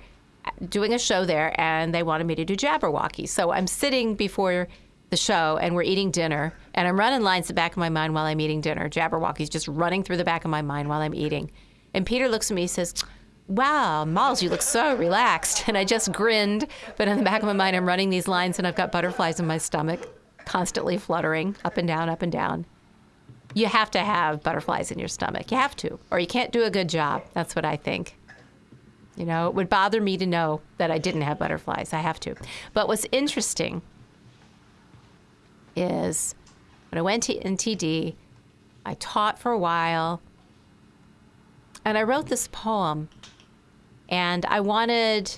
doing a show there and they wanted me to do Jabberwocky. So I'm sitting before the show and we're eating dinner and I'm running lines the back of my mind while I'm eating dinner. Jabberwocky's just running through the back of my mind while I'm eating. And Peter looks at me and says, Wow, Malz, you look so relaxed. And I just grinned, but in the back of my mind, I'm running these lines and I've got butterflies in my stomach, constantly fluttering up and down, up and down. You have to have butterflies in your stomach. You have to, or you can't do a good job. That's what I think. You know, it would bother me to know that I didn't have butterflies. I have to. But what's interesting is When I went to NTD, I taught for a while, and I wrote this poem, and I wanted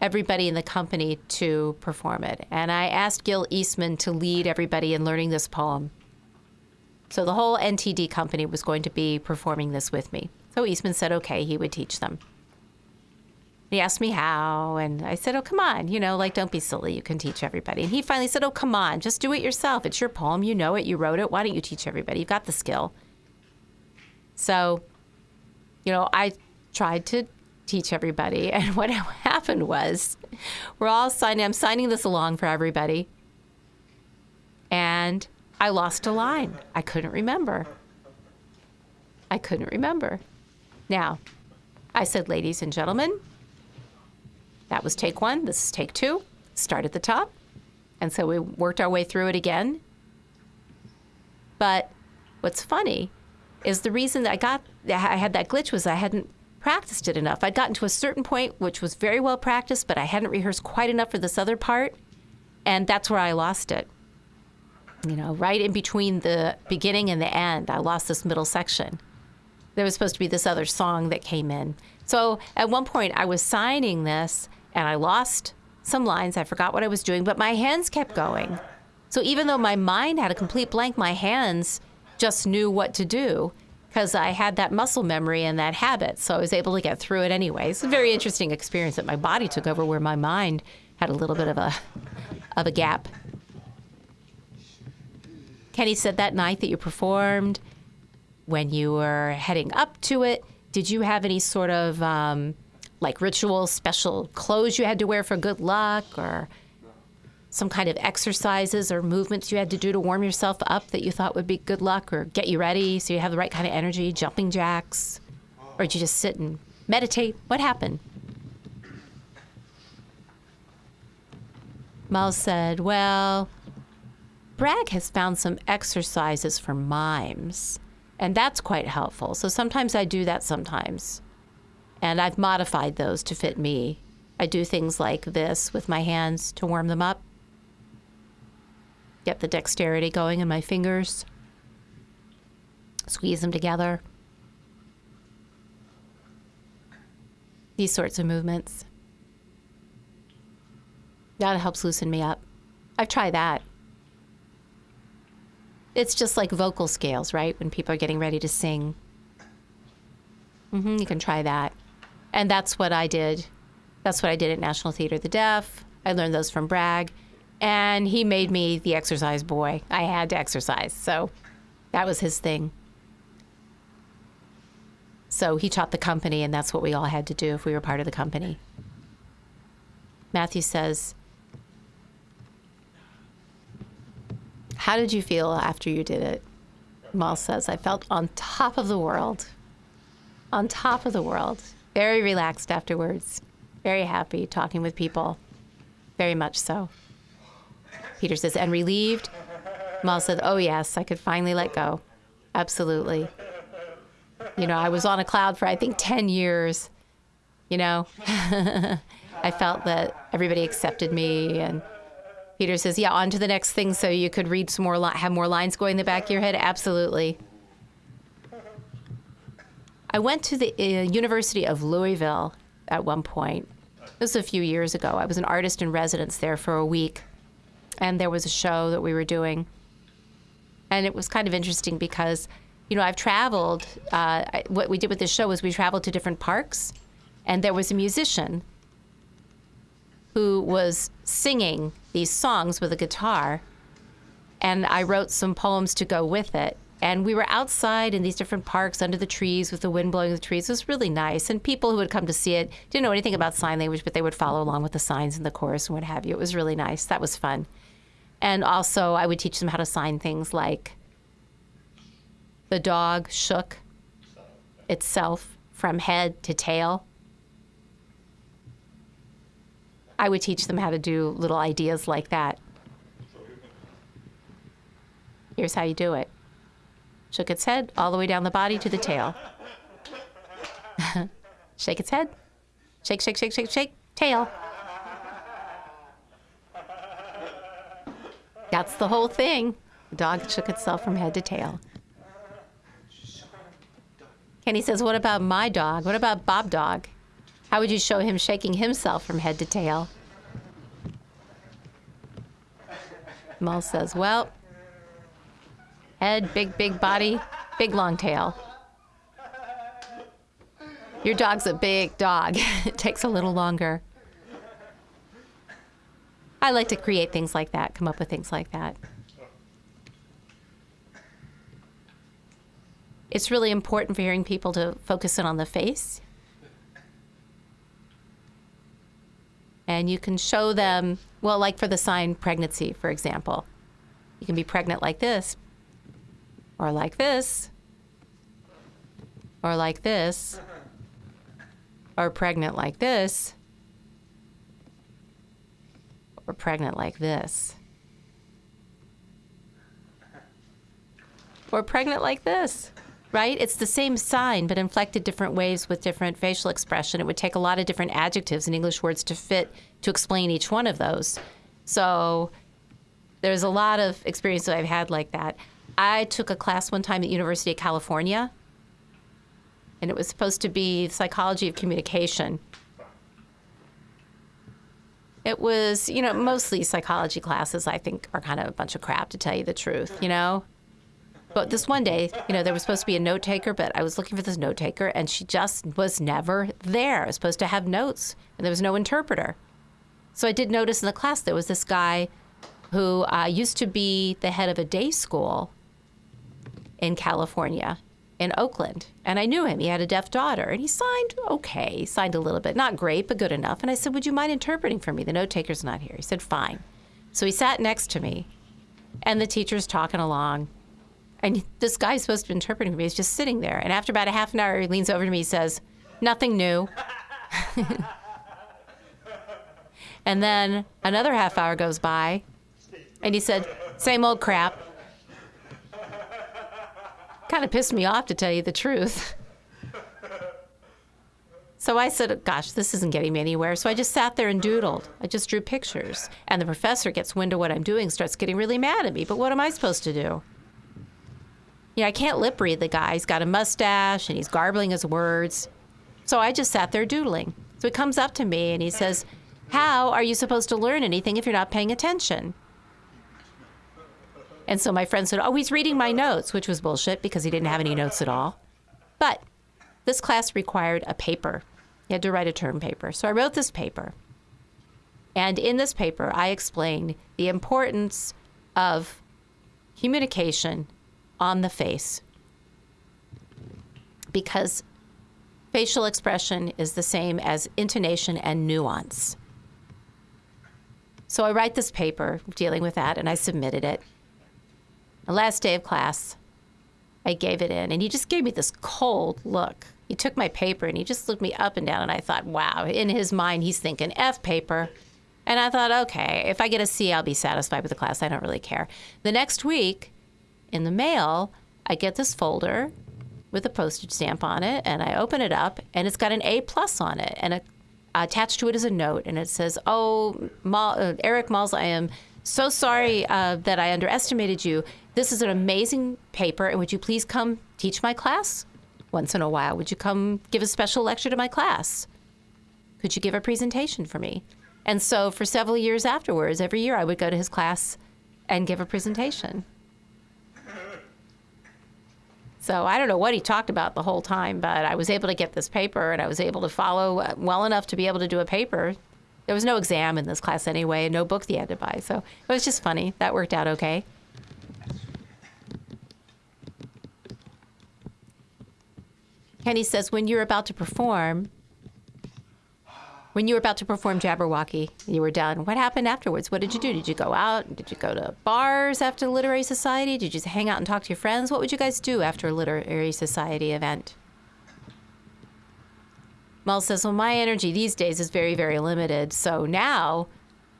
everybody in the company to perform it. And I asked Gil Eastman to lead everybody in learning this poem. So the whole NTD company was going to be performing this with me. So Eastman said, okay, he would teach them. He asked me how, and I said, oh, come on, you know, like, don't be silly. You can teach everybody. And he finally said, oh, come on, just do it yourself. It's your poem. You know it. You wrote it. Why don't you teach everybody? You've got the skill. So, you know, I tried to teach everybody. <laughs> And what <laughs> happened was we're all signing, I'm signing this along for everybody. And I lost a line. I couldn't remember. I couldn't remember. Now, I said, ladies and gentlemen, that was take one. This is take two. Start at the top. And so we worked our way through it again. But what's funny is the reason I got, I had that glitch was I hadn't practiced it enough. I'd gotten to a certain point, which was very well practiced, but I hadn't rehearsed quite enough for this other part. And that's where I lost it. You know, right in between the beginning and the end, I lost this middle section. There was supposed to be this other song that came in. So at one point, I was signing this and I lost some lines. I forgot what I was doing, but my hands kept going. So even though my mind had a complete blank, my hands just knew what to do because I had that muscle memory and that habit. So I was able to get through it anyway. It's a very interesting experience that my body took over where my mind had a little bit of a of a gap. Kenny said that night that you performed, when you were heading up to it, did you have any sort of um, like ritual, special clothes you had to wear for good luck, or some kind of exercises or movements you had to do to warm yourself up that you thought would be good luck or get you ready so you have the right kind of energy, jumping jacks? Or did you just sit and meditate? What happened? Miles said, Well, Bragg has found some exercises for mimes, and that's quite helpful. So sometimes I do that sometimes. And I've modified those to fit me. I do things like this with my hands to warm them up get the dexterity going in my fingers, squeeze them together. These sorts of movements. That helps loosen me up. I've tried that. It's just like vocal scales, right? When people are getting ready to sing. Mm-hmm, you can try that. And that's what I did. That's what I did at National Theater of the Deaf. I learned those from Bragg and he made me the exercise boy. I had to exercise, so that was his thing. So he taught the company, and that's what we all had to do if we were part of the company. Matthew says, How did you feel after you did it? Mal says, I felt on top of the world. On top of the world. Very relaxed afterwards. Very happy talking with people. Very much so. Peter says, and relieved? Mal said, oh, yes, I could finally let go. Absolutely. You know, I was on a cloud for, I think, 10 years. You know, <laughs> I felt that everybody accepted me. And Peter says, yeah, on to the next thing so you could read some more, have more lines going in the back of your head. Absolutely. I went to the uh, University of Louisville at one point. This was a few years ago. I was an artist in residence there for a week and there was a show that we were doing. And it was kind of interesting because, you know, I've traveled. Uh, I, what we did with this show was we traveled to different parks, and there was a musician who was singing these songs with a guitar, and I wrote some poems to go with it. And we were outside in these different parks under the trees with the wind blowing the trees. It was really nice. And people who would come to see it didn't know anything about sign language, but they would follow along with the signs and the chorus and what have you. It was really nice. That was fun. And also, I would teach them how to sign things like the dog shook itself from head to tail. I would teach them how to do little ideas like that. Here's how you do it shook its head all the way down the body to the tail. <laughs> shake its head. Shake, shake, shake, shake, shake, tail. That's the whole thing. The dog shook itself from head to tail. Kenny says, What about my dog? What about Bob Dog? How would you show him shaking himself from head to tail? Mull says, Well, head, big, big body, big long tail. Your dog's a big dog. <laughs> it takes a little longer. I like to create things like that, come up with things like that. It's really important for hearing people to focus in on the face. And you can show them, well, like for the sign pregnancy, for example. You can be pregnant like this, or like this, or like this, or pregnant like this, or pregnant like this, or pregnant like this right? It's the same sign, but inflected different ways with different facial expression. It would take a lot of different adjectives and English words to fit to explain each one of those. So there's a lot of experience that I've had like that. I took a class one time at University of California, and it was supposed to be psychology of communication. It was, you know, mostly psychology classes, I think, are kind of a bunch of crap, to tell you the truth, you know? But this one day, you know, there was supposed to be a note taker, but I was looking for this note taker and she just was never there. I was supposed to have notes and there was no interpreter. So I did notice in the class there was this guy who uh, used to be the head of a day school in California, in Oakland. And I knew him. He had a deaf daughter and he signed okay, signed a little bit. Not great, but good enough. And I said, Would you mind interpreting for me? The note taker's not here. He said, Fine. So he sat next to me and the teacher's talking along and this guy's supposed to be interpreting for me. He's just sitting there. And after about a half an hour, he leans over to me and says, Nothing new. <laughs> and then another half hour goes by, and he said, Same old crap. Kind of pissed me off, to tell you the truth. So I said, Gosh, this isn't getting me anywhere. So I just sat there and doodled. I just drew pictures. And the professor gets wind of what I'm doing, starts getting really mad at me. But what am I supposed to do? you know, I can't lip read the guy. He's got a mustache and he's garbling his words. So I just sat there doodling. So he comes up to me and he says, How are you supposed to learn anything if you're not paying attention? And so my friend said, Oh, he's reading my notes, which was bullshit because he didn't have any notes at all. But this class required a paper. You had to write a term paper. So I wrote this paper. And in this paper, I explained the importance of communication on the face because facial expression is the same as intonation and nuance. So I write this paper dealing with that and I submitted it. The last day of class, I gave it in and he just gave me this cold look. He took my paper and he just looked me up and down and I thought, wow, in his mind he's thinking F paper. And I thought, okay, if I get a C, I'll be satisfied with the class. I don't really care. The next week, in the mail, I get this folder with a postage stamp on it, and I open it up, and it's got an A plus on it, and a, attached to it is a note, and it says, "Oh, uh, Eric Malz, I am so sorry uh, that I underestimated you. This is an amazing paper, and would you please come teach my class once in a while? Would you come give a special lecture to my class? Could you give a presentation for me?" And so, for several years afterwards, every year I would go to his class and give a presentation. So I don't know what he talked about the whole time, but I was able to get this paper and I was able to follow uh, well enough to be able to do a paper. There was no exam in this class anyway, and no book he had to buy. So it was just funny. That worked out okay. Kenny says, when you're about to perform, when you were about to perform Jabberwocky, you were done. What happened afterwards? What did you do? Did you go out? Did you go to bars after Literary Society? Did you just hang out and talk to your friends? What would you guys do after a Literary Society event? Mel says, Well, my energy these days is very, very limited. So now,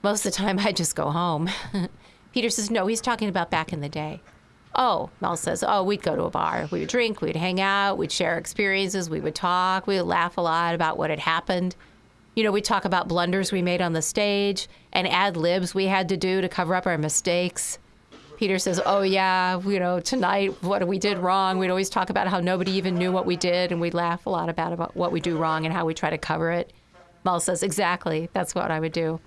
most of the time, <laughs> I just go home. <laughs> Peter says, No, he's talking about back in the day. Oh, Mel says, Oh, we'd go to a bar. We would drink, we'd hang out, we'd share experiences, we would talk, we would laugh a lot about what had happened you know, we talk about blunders we made on the stage and ad libs we had to do to cover up our mistakes. Peter says, "Oh yeah, you know, tonight what we did wrong. We'd always talk about how nobody even knew what we did, and we'd laugh a lot about about what we do wrong and how we try to cover it." Mel says, "Exactly. That's what I would do."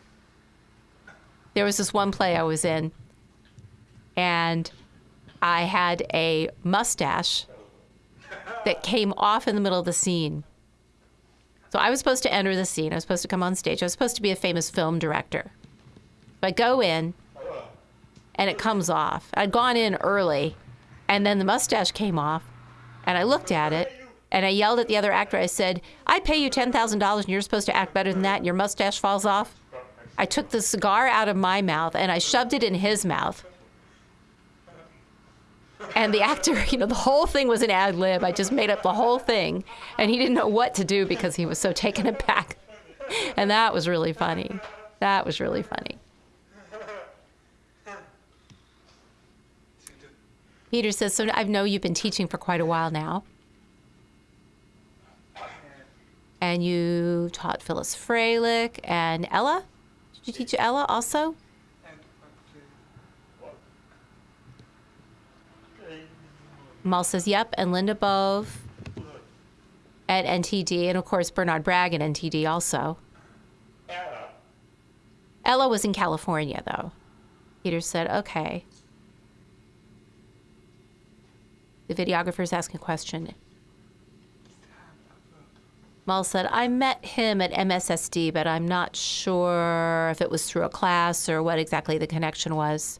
There was this one play I was in, and I had a mustache that came off in the middle of the scene. So I was supposed to enter the scene. I was supposed to come on stage. I was supposed to be a famous film director. So I go in, and it comes off. I'd gone in early, and then the mustache came off, and I looked at it, and I yelled at the other actor. I said, I pay you $10,000 and you're supposed to act better than that, and your mustache falls off. I took the cigar out of my mouth and I shoved it in his mouth. And the actor, <laughs> you know, the whole thing was an ad lib. I just made up the whole thing. And he didn't know what to do because he was so taken aback. And that was really funny. That was really funny. Peter says, So I know you've been teaching for quite a while now. And you taught Phyllis Frelich and Ella? Did you teach Ella also? Mal says, Yep. And Linda Bove at NTD. And of course, Bernard Bragg at NTD also. Ella was in California, though. Peter said, Okay. The videographer's asking a question. Mal said, I met him at MSSD, but I'm not sure if it was through a class or what exactly the connection was.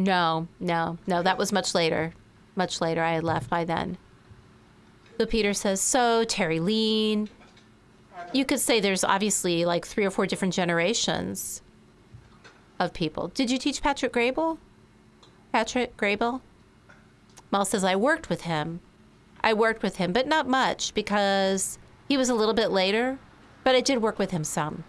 No, no, no, that was much later. Much later. I had left by then. So Peter says, So, Terrylene, you could say there's obviously like three or four different generations of people. Did you teach Patrick Graybill? Patrick Graybill? Mal says, I worked with him. I worked with him, but not much because he was a little bit later, but I did work with him some.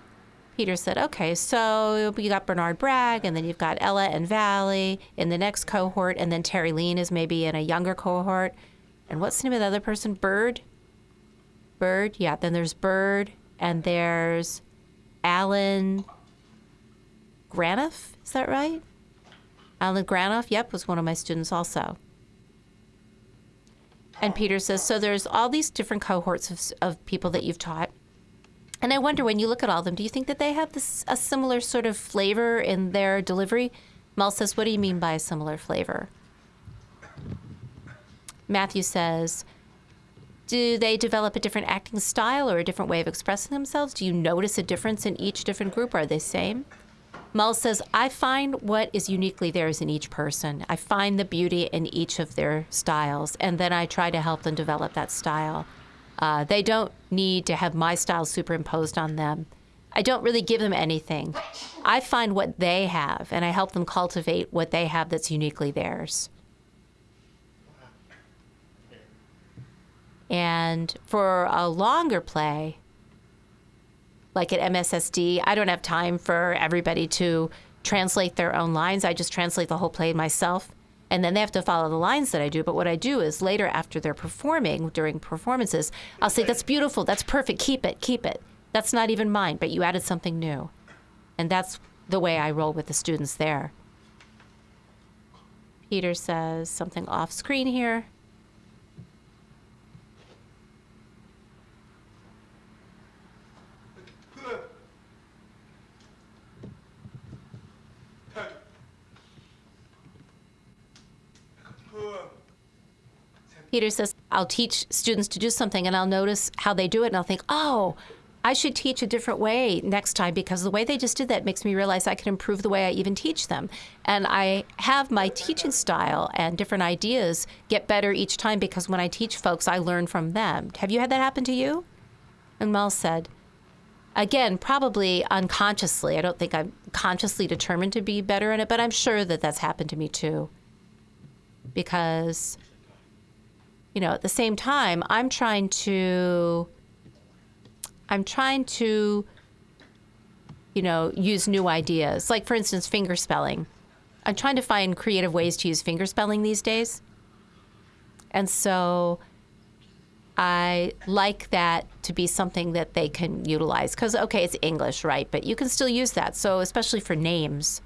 Peter said, okay, so you got Bernard Bragg, and then you've got Ella and Valli in the next cohort, and then Terrylene is maybe in a younger cohort. And what's the name of the other person? Bird? Bird? Yeah, then there's Bird, and there's Alan Granoff. Is that right? Alan Granoff, yep, was one of my students also. And Peter says, so there's all these different cohorts of, of people that you've taught. And I wonder when you look at all of them, do you think that they have this a similar sort of flavor in their delivery? Mel says, what do you mean by a similar flavor? Matthew says, do they develop a different acting style or a different way of expressing themselves? Do you notice a difference in each different group? Are they same? Mel says, I find what is uniquely theirs in each person. I find the beauty in each of their styles, and then I try to help them develop that style. Uh, they don't need to have my style superimposed on them. I don't really give them anything. I find what they have, and I help them cultivate what they have that's uniquely theirs. And for a longer play, like at MSSD, I don't have time for everybody to translate their own lines. I just translate the whole play myself. And then they have to follow the lines that I do. But what I do is later, after they're performing, during performances, I'll say, That's beautiful. That's perfect. Keep it. Keep it. That's not even mine, but you added something new. And that's the way I roll with the students there. Peter says something off screen here. Peter says, I'll teach students to do something and I'll notice how they do it and I'll think, oh, I should teach a different way next time because the way they just did that makes me realize I can improve the way I even teach them. And I have my teaching style and different ideas get better each time because when I teach folks, I learn from them. Have you had that happen to you? And Mel said, again, probably unconsciously. I don't think I'm consciously determined to be better in it, but I'm sure that that's happened to me too. Because you know, at the same time, I'm trying to, I'm trying to, you know, use new ideas. Like, for instance, finger spelling. I'm trying to find creative ways to use finger spelling these days. And so I like that to be something that they can utilize because, okay, it's English, right? But you can still use that. So, especially for names,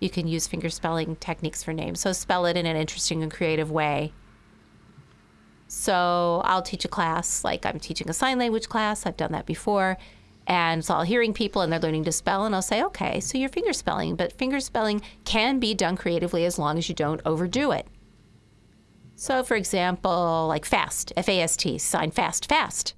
you can use finger spelling techniques for names. So, spell it in an interesting and creative way. So, I'll teach a class, like I'm teaching a sign language class, I've done that before. And so I'll hearing people and they're learning to spell, and I'll say, okay, so you're finger spelling, but finger spelling can be done creatively as long as you don't overdo it. So, for example, like fast, F A S T, sign fast, fast.